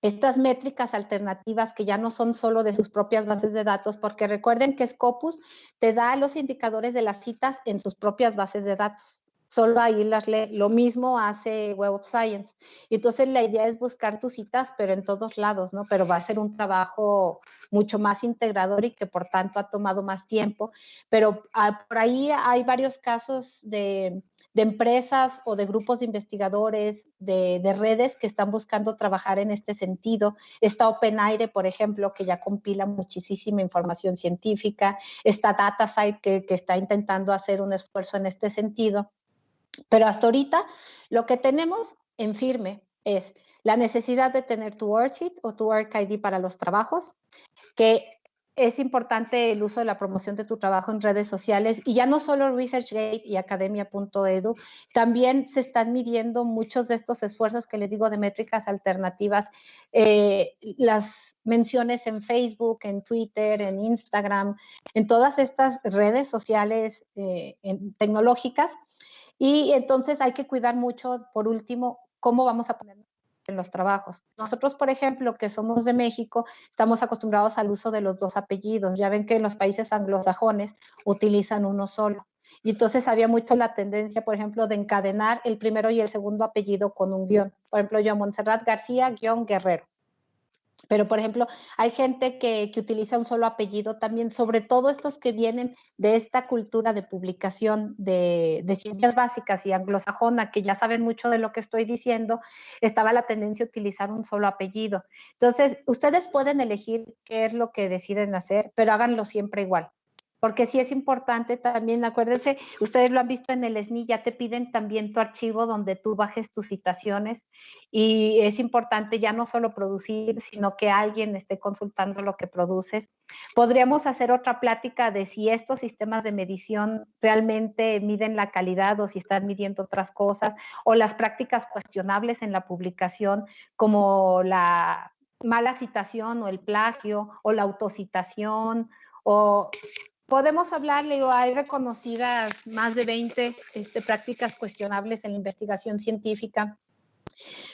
estas métricas alternativas que ya no son solo de sus propias bases de datos, porque recuerden que Scopus te da los indicadores de las citas en sus propias bases de datos solo ahí las lee. Lo mismo hace Web of Science. Y entonces la idea es buscar tus citas, pero en todos lados, ¿no? Pero va a ser un trabajo mucho más integrador y que por tanto ha tomado más tiempo. Pero ah, por ahí hay varios casos de, empresas o de grupos de investigadores, de, de, redes que están buscando trabajar en este sentido. Está OpenAire, por ejemplo, que ya compila muchísima información científica. Está DataSite, que, que está intentando hacer un esfuerzo en este sentido. Pero hasta ahorita lo que tenemos en firme es la necesidad de tener tu worksheet o tu work ID para los trabajos, que es importante el uso de la promoción de tu trabajo en redes sociales y ya no solo ResearchGate y academia.edu, también se están midiendo muchos de estos esfuerzos que les digo de métricas alternativas, eh, las menciones en Facebook, en Twitter, en Instagram, en todas estas redes sociales eh, tecnológicas y entonces hay que cuidar mucho, por último, cómo vamos a poner en los trabajos. Nosotros, por ejemplo, que somos de México, estamos acostumbrados al uso de los dos apellidos. Ya ven que en los países anglosajones utilizan uno solo. Y entonces había mucho la tendencia, por ejemplo, de encadenar el primero y el segundo apellido con un guion. Por ejemplo, yo, Montserrat García, guion Guerrero. Pero, por ejemplo, hay gente que, utiliza un solo apellido también, sobre todo estos que vienen de esta cultura de publicación de, de, ciencias básicas y anglosajona, que ya saben mucho de lo que estoy diciendo, estaba la tendencia a utilizar un solo apellido. Entonces, ustedes pueden elegir qué es lo que deciden hacer, pero háganlo siempre igual porque sí es importante también, acuérdense, ustedes lo han visto en el SNI, ya te piden también tu archivo donde tú bajes tus citaciones y es importante ya no solo producir, sino que alguien esté consultando lo que produces. Podríamos hacer otra plática de si estos sistemas de medición realmente miden la calidad o si están midiendo otras cosas, o las prácticas cuestionables en la publicación, como la mala citación o el plagio o la autocitación o Podemos hablar, digo, hay reconocidas más de 20 este, prácticas cuestionables en la investigación científica,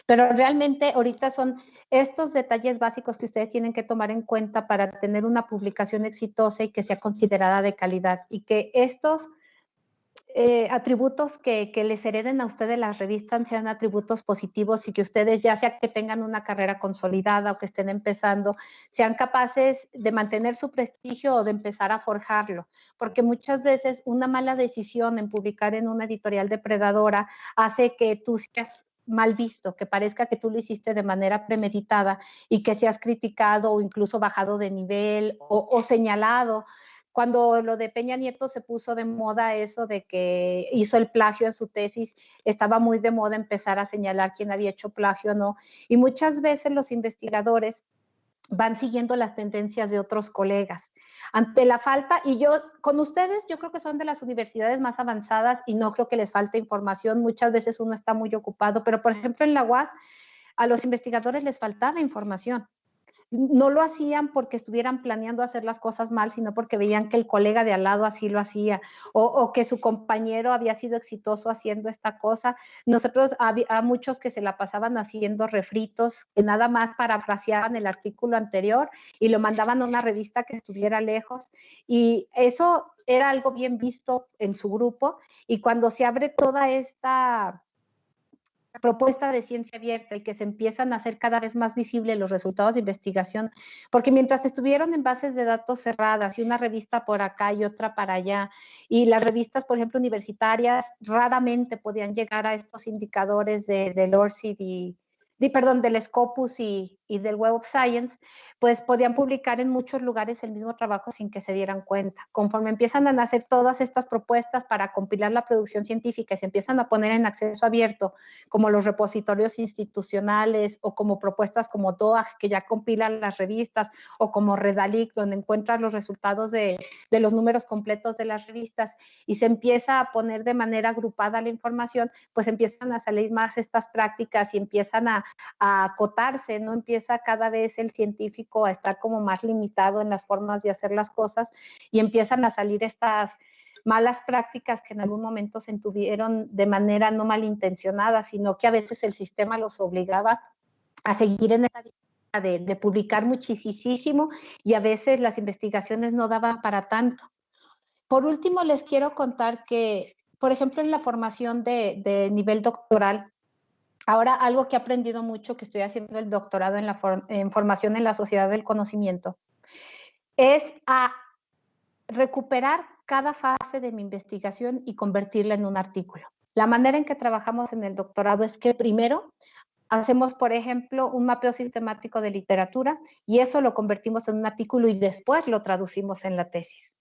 pero realmente ahorita son estos detalles básicos que ustedes tienen que tomar en cuenta para tener una publicación exitosa y que sea considerada de calidad y que estos eh, atributos que, les hereden a ustedes las revistas sean atributos positivos y que ustedes, ya sea que tengan una carrera consolidada o que estén empezando, sean capaces de mantener su prestigio o de empezar a forjarlo. Porque muchas veces una mala decisión en publicar en una editorial depredadora hace que tú seas mal visto, que parezca que tú lo hiciste de manera premeditada y que seas criticado o incluso bajado de nivel o señalado cuando lo de Peña Nieto se puso de moda eso de que hizo el plagio en su tesis, estaba muy de moda empezar a señalar quién había hecho plagio o no. Y muchas veces los investigadores van siguiendo las tendencias de otros colegas. Ante la falta, y yo con ustedes, yo creo que son de las universidades más avanzadas y no creo que les falte información, muchas veces uno está muy ocupado, pero por ejemplo en la UAS a los investigadores les faltaba información no lo hacían porque estuvieran planeando hacer las cosas mal, sino porque veían que el colega de al lado así lo hacía o, que su compañero había sido exitoso haciendo esta cosa. Nosotros había muchos que se la pasaban haciendo refritos, que nada más parafraseaban el artículo anterior y lo mandaban a una revista que estuviera lejos. Y eso era algo bien visto en su grupo y cuando se abre toda esta propuesta de ciencia abierta y que se empiezan a hacer cada vez más visibles los resultados de investigación, porque mientras estuvieron en bases de datos cerradas y una revista por acá y otra para allá, y las revistas, por ejemplo, universitarias, raramente podían llegar a estos indicadores de, de ORCID y, perdón, del Scopus y, y del Web of Science, pues podían publicar en muchos lugares el mismo trabajo sin que se dieran cuenta. Conforme empiezan a nacer todas estas propuestas para compilar la producción científica y se empiezan a poner en acceso abierto, como los repositorios institucionales o como propuestas como DOAG, que ya compilan las revistas, o como Redalic, donde encuentran los resultados de, de los números completos de las revistas, y se empieza a poner de manera agrupada la información, pues empiezan a salir más estas prácticas y empiezan a, a acotarse, ¿no? Empieza cada vez el científico a estar como más limitado en las formas de hacer las cosas y empiezan a salir estas malas prácticas que en algún momento se tuvieron de manera no malintencionada, sino que a veces el sistema los obligaba a seguir en esa de, de publicar muchísimo y a veces las investigaciones no daban para tanto. Por último, les quiero contar que, por ejemplo, en la formación de, de nivel doctoral, Ahora, algo que he aprendido mucho, que estoy haciendo el doctorado en, la formación en la sociedad del conocimiento, es a recuperar cada fase de mi investigación y convertirla en un artículo. La manera en que trabajamos en el doctorado es que primero hacemos, por ejemplo, un mapeo sistemático de literatura y eso lo convertimos en un artículo y después lo traducimos en la tesis.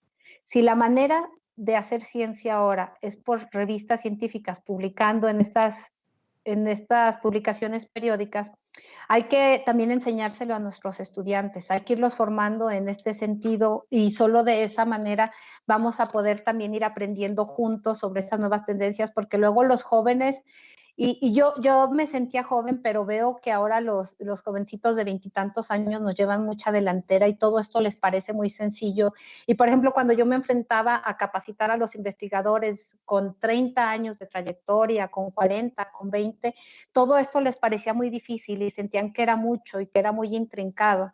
Si la manera de hacer ciencia ahora es por revistas científicas publicando en estas en estas publicaciones periódicas, hay que también enseñárselo a nuestros estudiantes, hay que irlos formando en este sentido y solo de esa manera vamos a poder también ir aprendiendo juntos sobre estas nuevas tendencias, porque luego los jóvenes y, yo, yo me sentía joven, pero veo que ahora los, los jovencitos de veintitantos años nos llevan mucha delantera y todo esto les parece muy sencillo. Y por ejemplo, cuando yo me enfrentaba a capacitar a los investigadores con 30 años de trayectoria, con 40, con 20, todo esto les parecía muy difícil y sentían que era mucho y que era muy intrincado.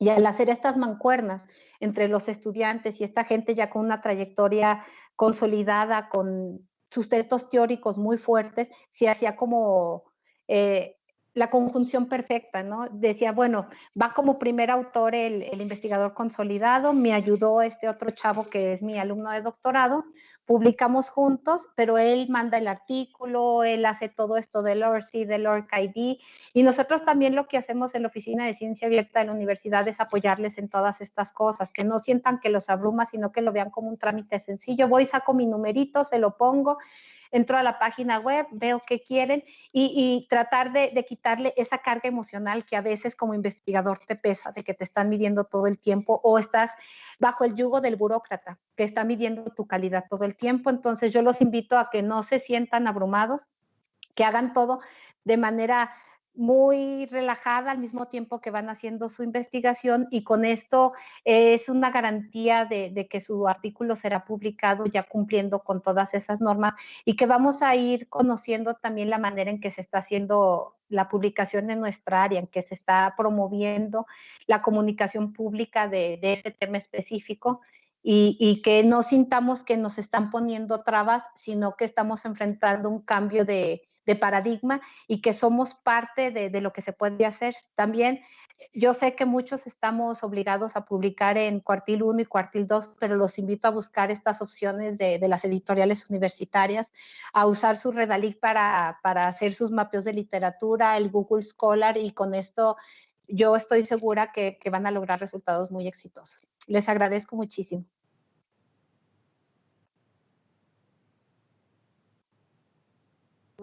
Y al hacer estas mancuernas entre los estudiantes y esta gente ya con una trayectoria consolidada, con sustentos teóricos muy fuertes, se hacía como eh, la conjunción perfecta, ¿no? Decía, bueno, va como primer autor el, investigador consolidado, me ayudó este otro chavo que es mi alumno de doctorado, publicamos juntos, pero él manda el artículo, él hace todo esto del ORCI, del ORC-ID, y nosotros también lo que hacemos en la Oficina de Ciencia Abierta de la Universidad es apoyarles en todas estas cosas, que no sientan que los abruma, sino que lo vean como un trámite sencillo. Voy, saco mi numerito, se lo pongo, entro a la página web, veo qué quieren y, tratar de, quitarle esa carga emocional que a veces como investigador te pesa, de que te están midiendo todo el tiempo o estás bajo el yugo del burócrata que está midiendo tu calidad todo el tiempo. Entonces yo los invito a que no se sientan abrumados, que hagan todo de manera muy relajada al mismo tiempo que van haciendo su investigación y con esto es una garantía de, que su artículo será publicado ya cumpliendo con todas esas normas y que vamos a ir conociendo también la manera en que se está haciendo la publicación en nuestra área, en que se está promoviendo la comunicación pública de, de ese tema específico y, y, que no sintamos que nos están poniendo trabas, sino que estamos enfrentando un cambio de, de paradigma y que somos parte de, lo que se puede hacer. También yo sé que muchos estamos obligados a publicar en cuartil 1 y cuartil 2, pero los invito a buscar estas opciones de, las editoriales universitarias, a usar su Redalic para, para hacer sus mapeos de literatura, el Google Scholar y con esto yo estoy segura que van a lograr resultados muy exitosos. Les agradezco muchísimo.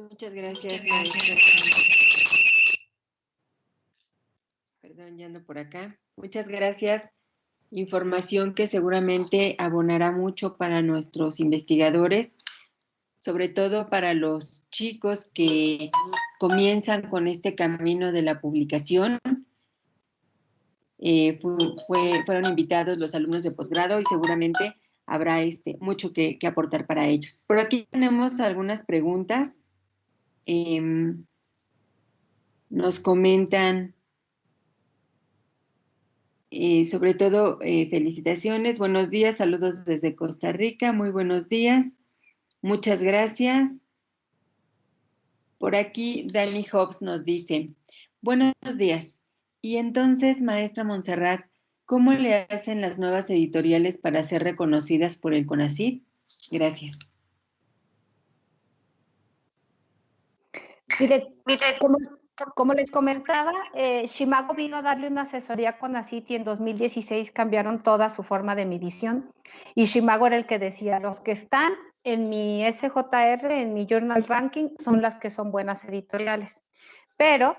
Muchas gracias. Perdón, ya ando por acá. Muchas gracias. Información que seguramente abonará mucho para nuestros investigadores, sobre todo para los chicos que comienzan con este camino de la publicación eh, fueron invitados los alumnos de posgrado y seguramente habrá este, mucho que, aportar para ellos. Por aquí tenemos algunas preguntas. Em, nos comentan, eh, sobre todo, eh, felicitaciones, buenos días, saludos desde Costa Rica, muy buenos días, muchas gracias. Por aquí, Dani Hobbs nos dice, buenos días, y entonces, maestra Montserrat, ¿cómo le hacen las nuevas editoriales para ser reconocidas por el CONACYT? Gracias. Como, les comentaba, eh, Shimago vino a darle una asesoría a CONACYT y en 2016 cambiaron toda su forma de medición. Y Shimago era el que decía, los que están en mi SJR, en mi Journal Ranking, son las que son buenas editoriales. Pero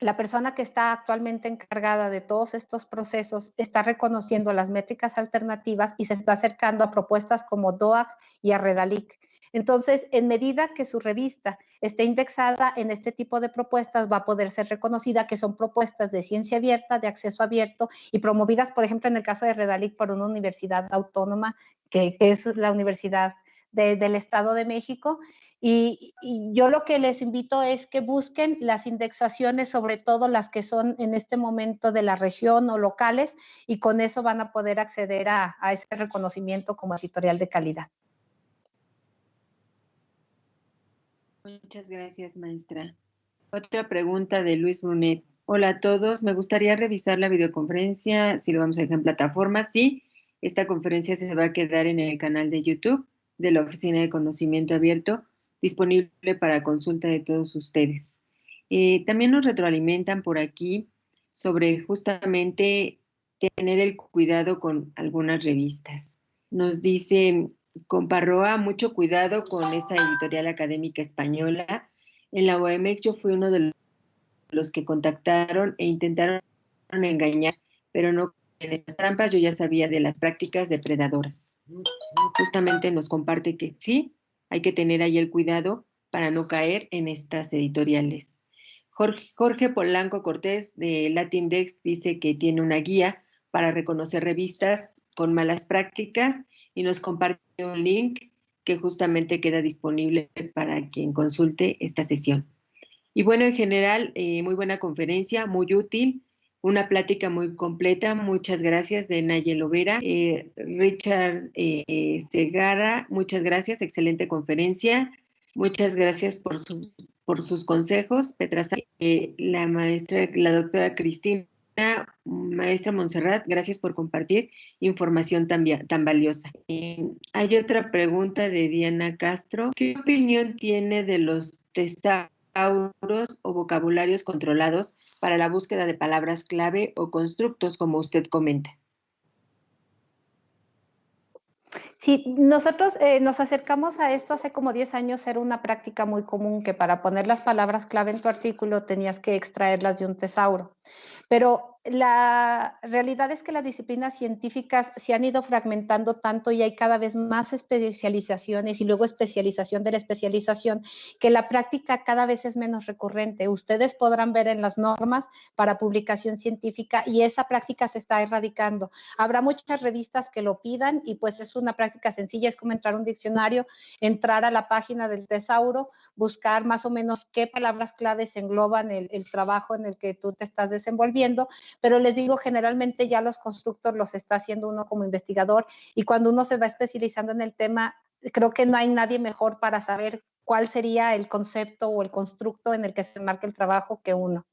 la persona que está actualmente encargada de todos estos procesos está reconociendo las métricas alternativas y se está acercando a propuestas como DOAG y a Redalic. Entonces, en medida que su revista esté indexada en este tipo de propuestas, va a poder ser reconocida que son propuestas de ciencia abierta, de acceso abierto y promovidas, por ejemplo, en el caso de Redalic por una universidad autónoma, que, es la Universidad del Estado de México, y, yo lo que les invito es que busquen las indexaciones, sobre todo las que son en este momento de la región o locales, y con eso van a poder acceder a, ese reconocimiento como editorial de calidad. Muchas gracias, maestra. Otra pregunta de Luis Brunet. Hola a todos, me gustaría revisar la videoconferencia, si lo vamos a dejar en plataforma. Sí, esta conferencia se va a quedar en el canal de YouTube de la Oficina de Conocimiento Abierto disponible para consulta de todos ustedes. Eh, también nos retroalimentan por aquí sobre justamente tener el cuidado con algunas revistas. Nos dice Comparroa, mucho cuidado con esa editorial académica española. En la OMX yo fui uno de los que contactaron e intentaron engañar, pero no en esas trampas yo ya sabía de las prácticas depredadoras. Justamente nos comparte que sí, hay que tener ahí el cuidado para no caer en estas editoriales. Jorge, Polanco Cortés de Latindex dice que tiene una guía para reconocer revistas con malas prácticas y nos comparte un link que justamente queda disponible para quien consulte esta sesión. Y bueno, en general, eh, muy buena conferencia, muy útil una plática muy completa. Muchas gracias de Nayel Lovera. Eh, Richard eh, Segara, muchas gracias. Excelente conferencia. Muchas gracias por, por sus consejos. Petra, eh, la maestra, la doctora Cristina, maestra Montserrat, gracias por compartir información tan, tan valiosa. hay otra pregunta de Diana Castro. ¿Qué opinión tiene de los tesauros? o vocabularios controlados para la búsqueda de palabras clave o constructos, como usted comenta. Sí, nosotros eh, nos acercamos a esto hace como 10 años, era una práctica muy común que para poner las palabras clave en tu artículo tenías que extraerlas de un tesauro. Pero la realidad es que las disciplinas científicas se han ido fragmentando tanto y hay cada vez más especializaciones y luego especialización de la especialización, que la práctica cada vez es menos recurrente. Ustedes podrán ver en las normas para publicación científica y esa práctica se está erradicando. Habrá muchas revistas que lo pidan y pues es una práctica sencilla, es como entrar a un diccionario, entrar a la página del tesauro, buscar más o menos qué palabras claves engloban el, el trabajo en el que tú te estás desenvolviendo pero les digo, generalmente ya los constructores los está haciendo uno como investigador y cuando uno se va especializando en el tema, creo que no hay nadie mejor para saber cuál sería el concepto o el constructo en el que se marca el trabajo que uno.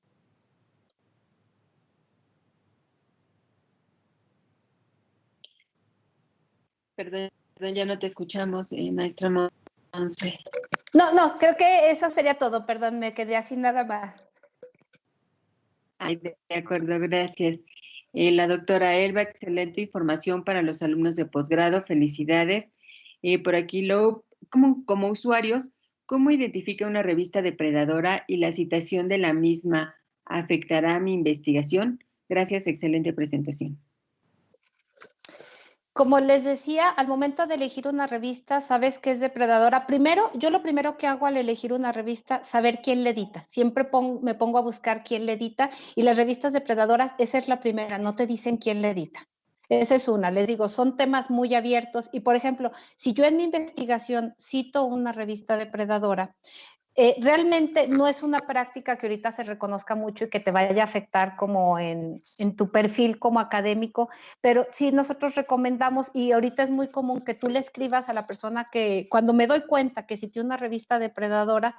Perdón, ya no te escuchamos, eh, maestra Monse. No, no, creo que eso sería todo, perdón, me quedé así nada más. Ay, de acuerdo, gracias. Eh, la doctora Elba, excelente información para los alumnos de posgrado, felicidades. Eh, por aquí, lo, como, como usuarios, ¿cómo identifica una revista depredadora y la citación de la misma afectará mi investigación? Gracias, excelente presentación. Como les decía, al momento de elegir una revista, sabes que es depredadora. Primero, yo lo primero que hago al elegir una revista, saber quién le edita. Siempre me pongo a buscar quién le edita y las revistas depredadoras, esa es la primera, no te dicen quién le edita. Esa es una, les digo, son temas muy abiertos y, por ejemplo, si yo en mi investigación cito una revista depredadora, eh, realmente no es una práctica que ahorita se reconozca mucho y que te vaya a afectar como en, en, tu perfil como académico, pero sí nosotros recomendamos y ahorita es muy común que tú le escribas a la persona que cuando me doy cuenta que si tiene una revista depredadora,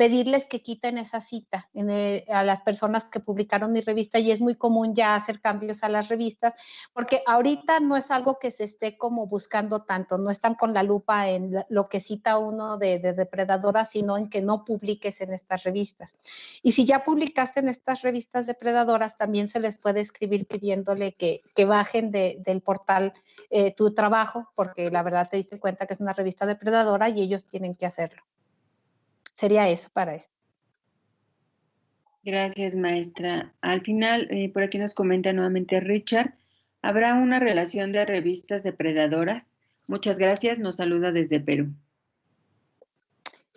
pedirles que quiten esa cita eh, a las personas que publicaron mi revista y es muy común ya hacer cambios a las revistas, porque ahorita no es algo que se esté como buscando tanto, no están con la lupa en lo que cita uno de, de depredadora, sino en que no publiques en estas revistas. Y si ya publicaste en estas revistas depredadoras, también se les puede escribir pidiéndole que, bajen de, del portal eh, tu trabajo, porque la verdad te diste cuenta que es una revista depredadora y ellos tienen que hacerlo. Sería eso para eso. Gracias, maestra. Al final, eh, por aquí nos comenta nuevamente Richard, ¿habrá una relación de revistas depredadoras? Muchas gracias, nos saluda desde Perú.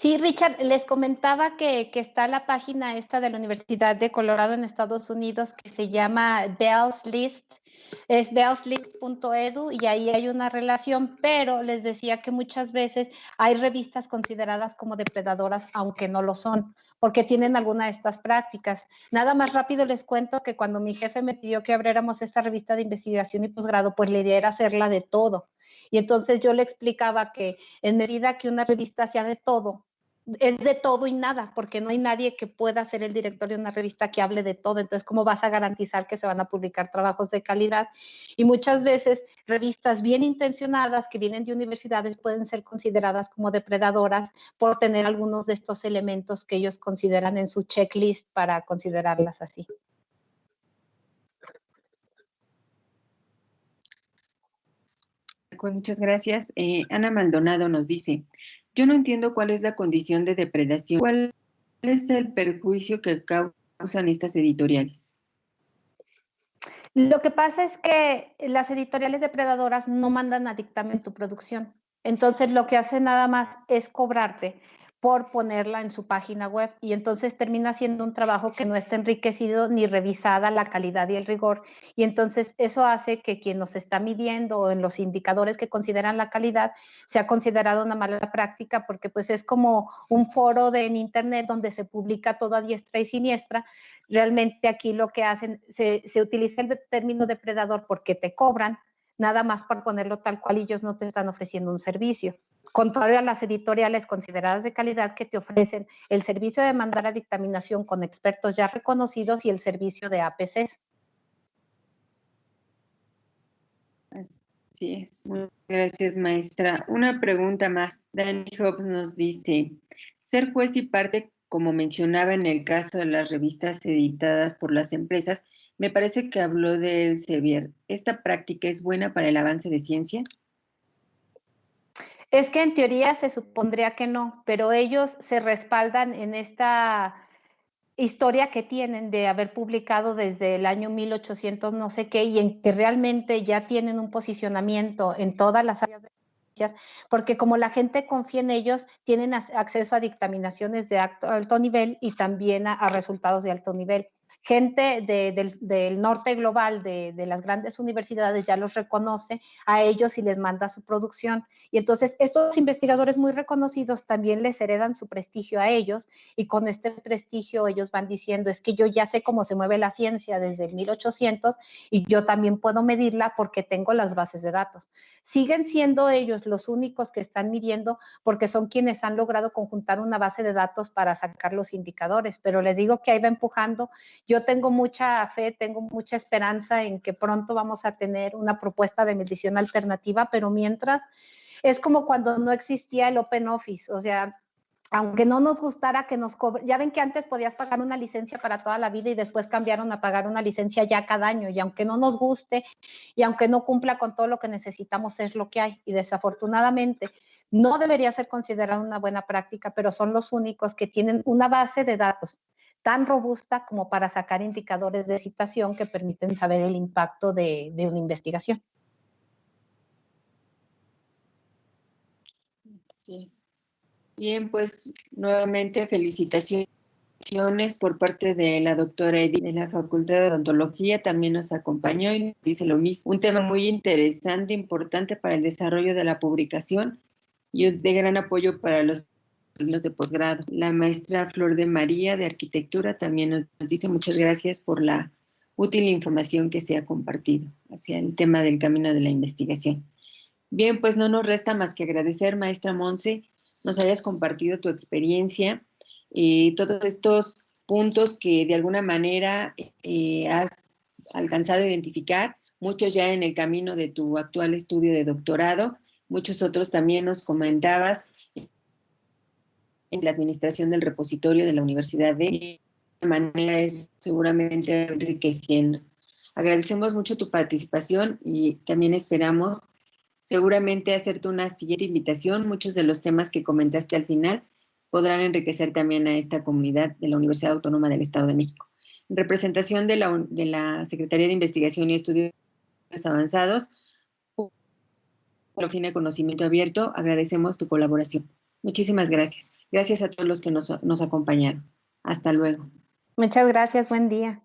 Sí, Richard, les comentaba que, está la página esta de la Universidad de Colorado en Estados Unidos que se llama Bell's List es beoslist.edu y ahí hay una relación, pero les decía que muchas veces hay revistas consideradas como depredadoras, aunque no lo son, porque tienen alguna de estas prácticas. Nada más rápido les cuento que cuando mi jefe me pidió que abriéramos esta revista de investigación y posgrado, pues la idea era hacerla de todo. Y entonces yo le explicaba que en medida que una revista sea de todo, es de todo y nada, porque no hay nadie que pueda ser el director de una revista que hable de todo. Entonces, ¿cómo vas a garantizar que se van a publicar trabajos de calidad? Y muchas veces revistas bien intencionadas que vienen de universidades pueden ser consideradas como depredadoras por tener algunos de estos elementos que ellos consideran en su checklist para considerarlas así. Muchas gracias. Eh, Ana Maldonado nos dice, yo no entiendo cuál es la condición de depredación. ¿Cuál es el perjuicio que causan estas editoriales? Lo que pasa es que las editoriales depredadoras no mandan a dictamen tu producción. Entonces, lo que hace nada más es cobrarte por ponerla en su página web y entonces termina siendo un trabajo que no está enriquecido ni revisada la calidad y el rigor y entonces eso hace que quien nos está midiendo en los indicadores que consideran la calidad sea considerado una mala práctica porque pues es como un foro de, en internet donde se publica todo a diestra y siniestra. Realmente aquí lo que hacen, se, se utiliza el término depredador porque te cobran nada más por ponerlo tal cual ellos no te están ofreciendo un servicio contrario a las editoriales consideradas de calidad que te ofrecen el servicio de mandar a dictaminación con expertos ya reconocidos y el servicio de APCs. Así es. Gracias, maestra. Una pregunta más. Danny Hobbs nos dice, ser juez y parte, como mencionaba en el caso de las revistas editadas por las empresas, me parece que habló de Elsevier. ¿Esta práctica es buena para el avance de ciencia? Es que en teoría se supondría que no, pero ellos se respaldan en esta historia que tienen de haber publicado desde el año 1800 no sé qué y en que realmente ya tienen un posicionamiento en todas las áreas de ciencias, porque como la gente confía en ellos, tienen acceso a dictaminaciones de alto, nivel y también a resultados de alto nivel gente del, norte global de, las grandes universidades ya los reconoce a ellos y les manda su producción. Y entonces estos investigadores muy reconocidos también les heredan su prestigio a ellos y con este prestigio ellos van diciendo, es que yo ya sé cómo se mueve la ciencia desde el 1800 y yo también puedo medirla porque tengo las bases de datos. Siguen siendo ellos los únicos que están midiendo porque son quienes han logrado conjuntar una base de datos para sacar los indicadores, pero les digo que ahí va empujando tengo mucha fe, tengo mucha esperanza en que pronto vamos a tener una propuesta de medición alternativa, pero mientras es como cuando no existía el Open Office, o sea, aunque no nos gustara que nos cobre, ya ven que antes podías pagar una licencia para toda la vida y después cambiaron a pagar una licencia ya cada año, y aunque no nos guste y aunque no cumpla con todo lo que necesitamos, es lo que hay. Y desafortunadamente no debería ser considerada una buena práctica, pero son los únicos que tienen una base de datos tan robusta como para sacar indicadores de situación que permiten saber el impacto de, de una investigación. Bien, pues nuevamente felicitaciones por parte de la doctora Edith de la Facultad de Odontología también nos acompañó y nos dice lo mismo. Un tema muy interesante, importante para el desarrollo de la publicación y de gran apoyo para los alumnos de posgrado. La maestra Flor de María de Arquitectura también nos dice muchas gracias por la útil información que se ha compartido hacia el tema del camino de la investigación. Bien, pues no nos resta más que agradecer, maestra Monse, nos hayas compartido tu experiencia y todos estos puntos que de alguna manera eh, has alcanzado a identificar, muchos ya en el camino de tu actual estudio de doctorado, muchos otros también nos comentabas en la administración del repositorio de la Universidad de manera es seguramente enriqueciendo. Agradecemos mucho tu participación y también esperamos seguramente hacerte una siguiente invitación. Muchos de los temas que comentaste al final podrán enriquecer también a esta comunidad de la Universidad Autónoma del Estado de México. En representación de la, de la Secretaría de Investigación y Estudios Avanzados, la Oficina de Conocimiento Abierto, agradecemos tu colaboración. Muchísimas gracias. Gracias a todos los que nos, acompañaron. Hasta luego. Muchas gracias, buen día.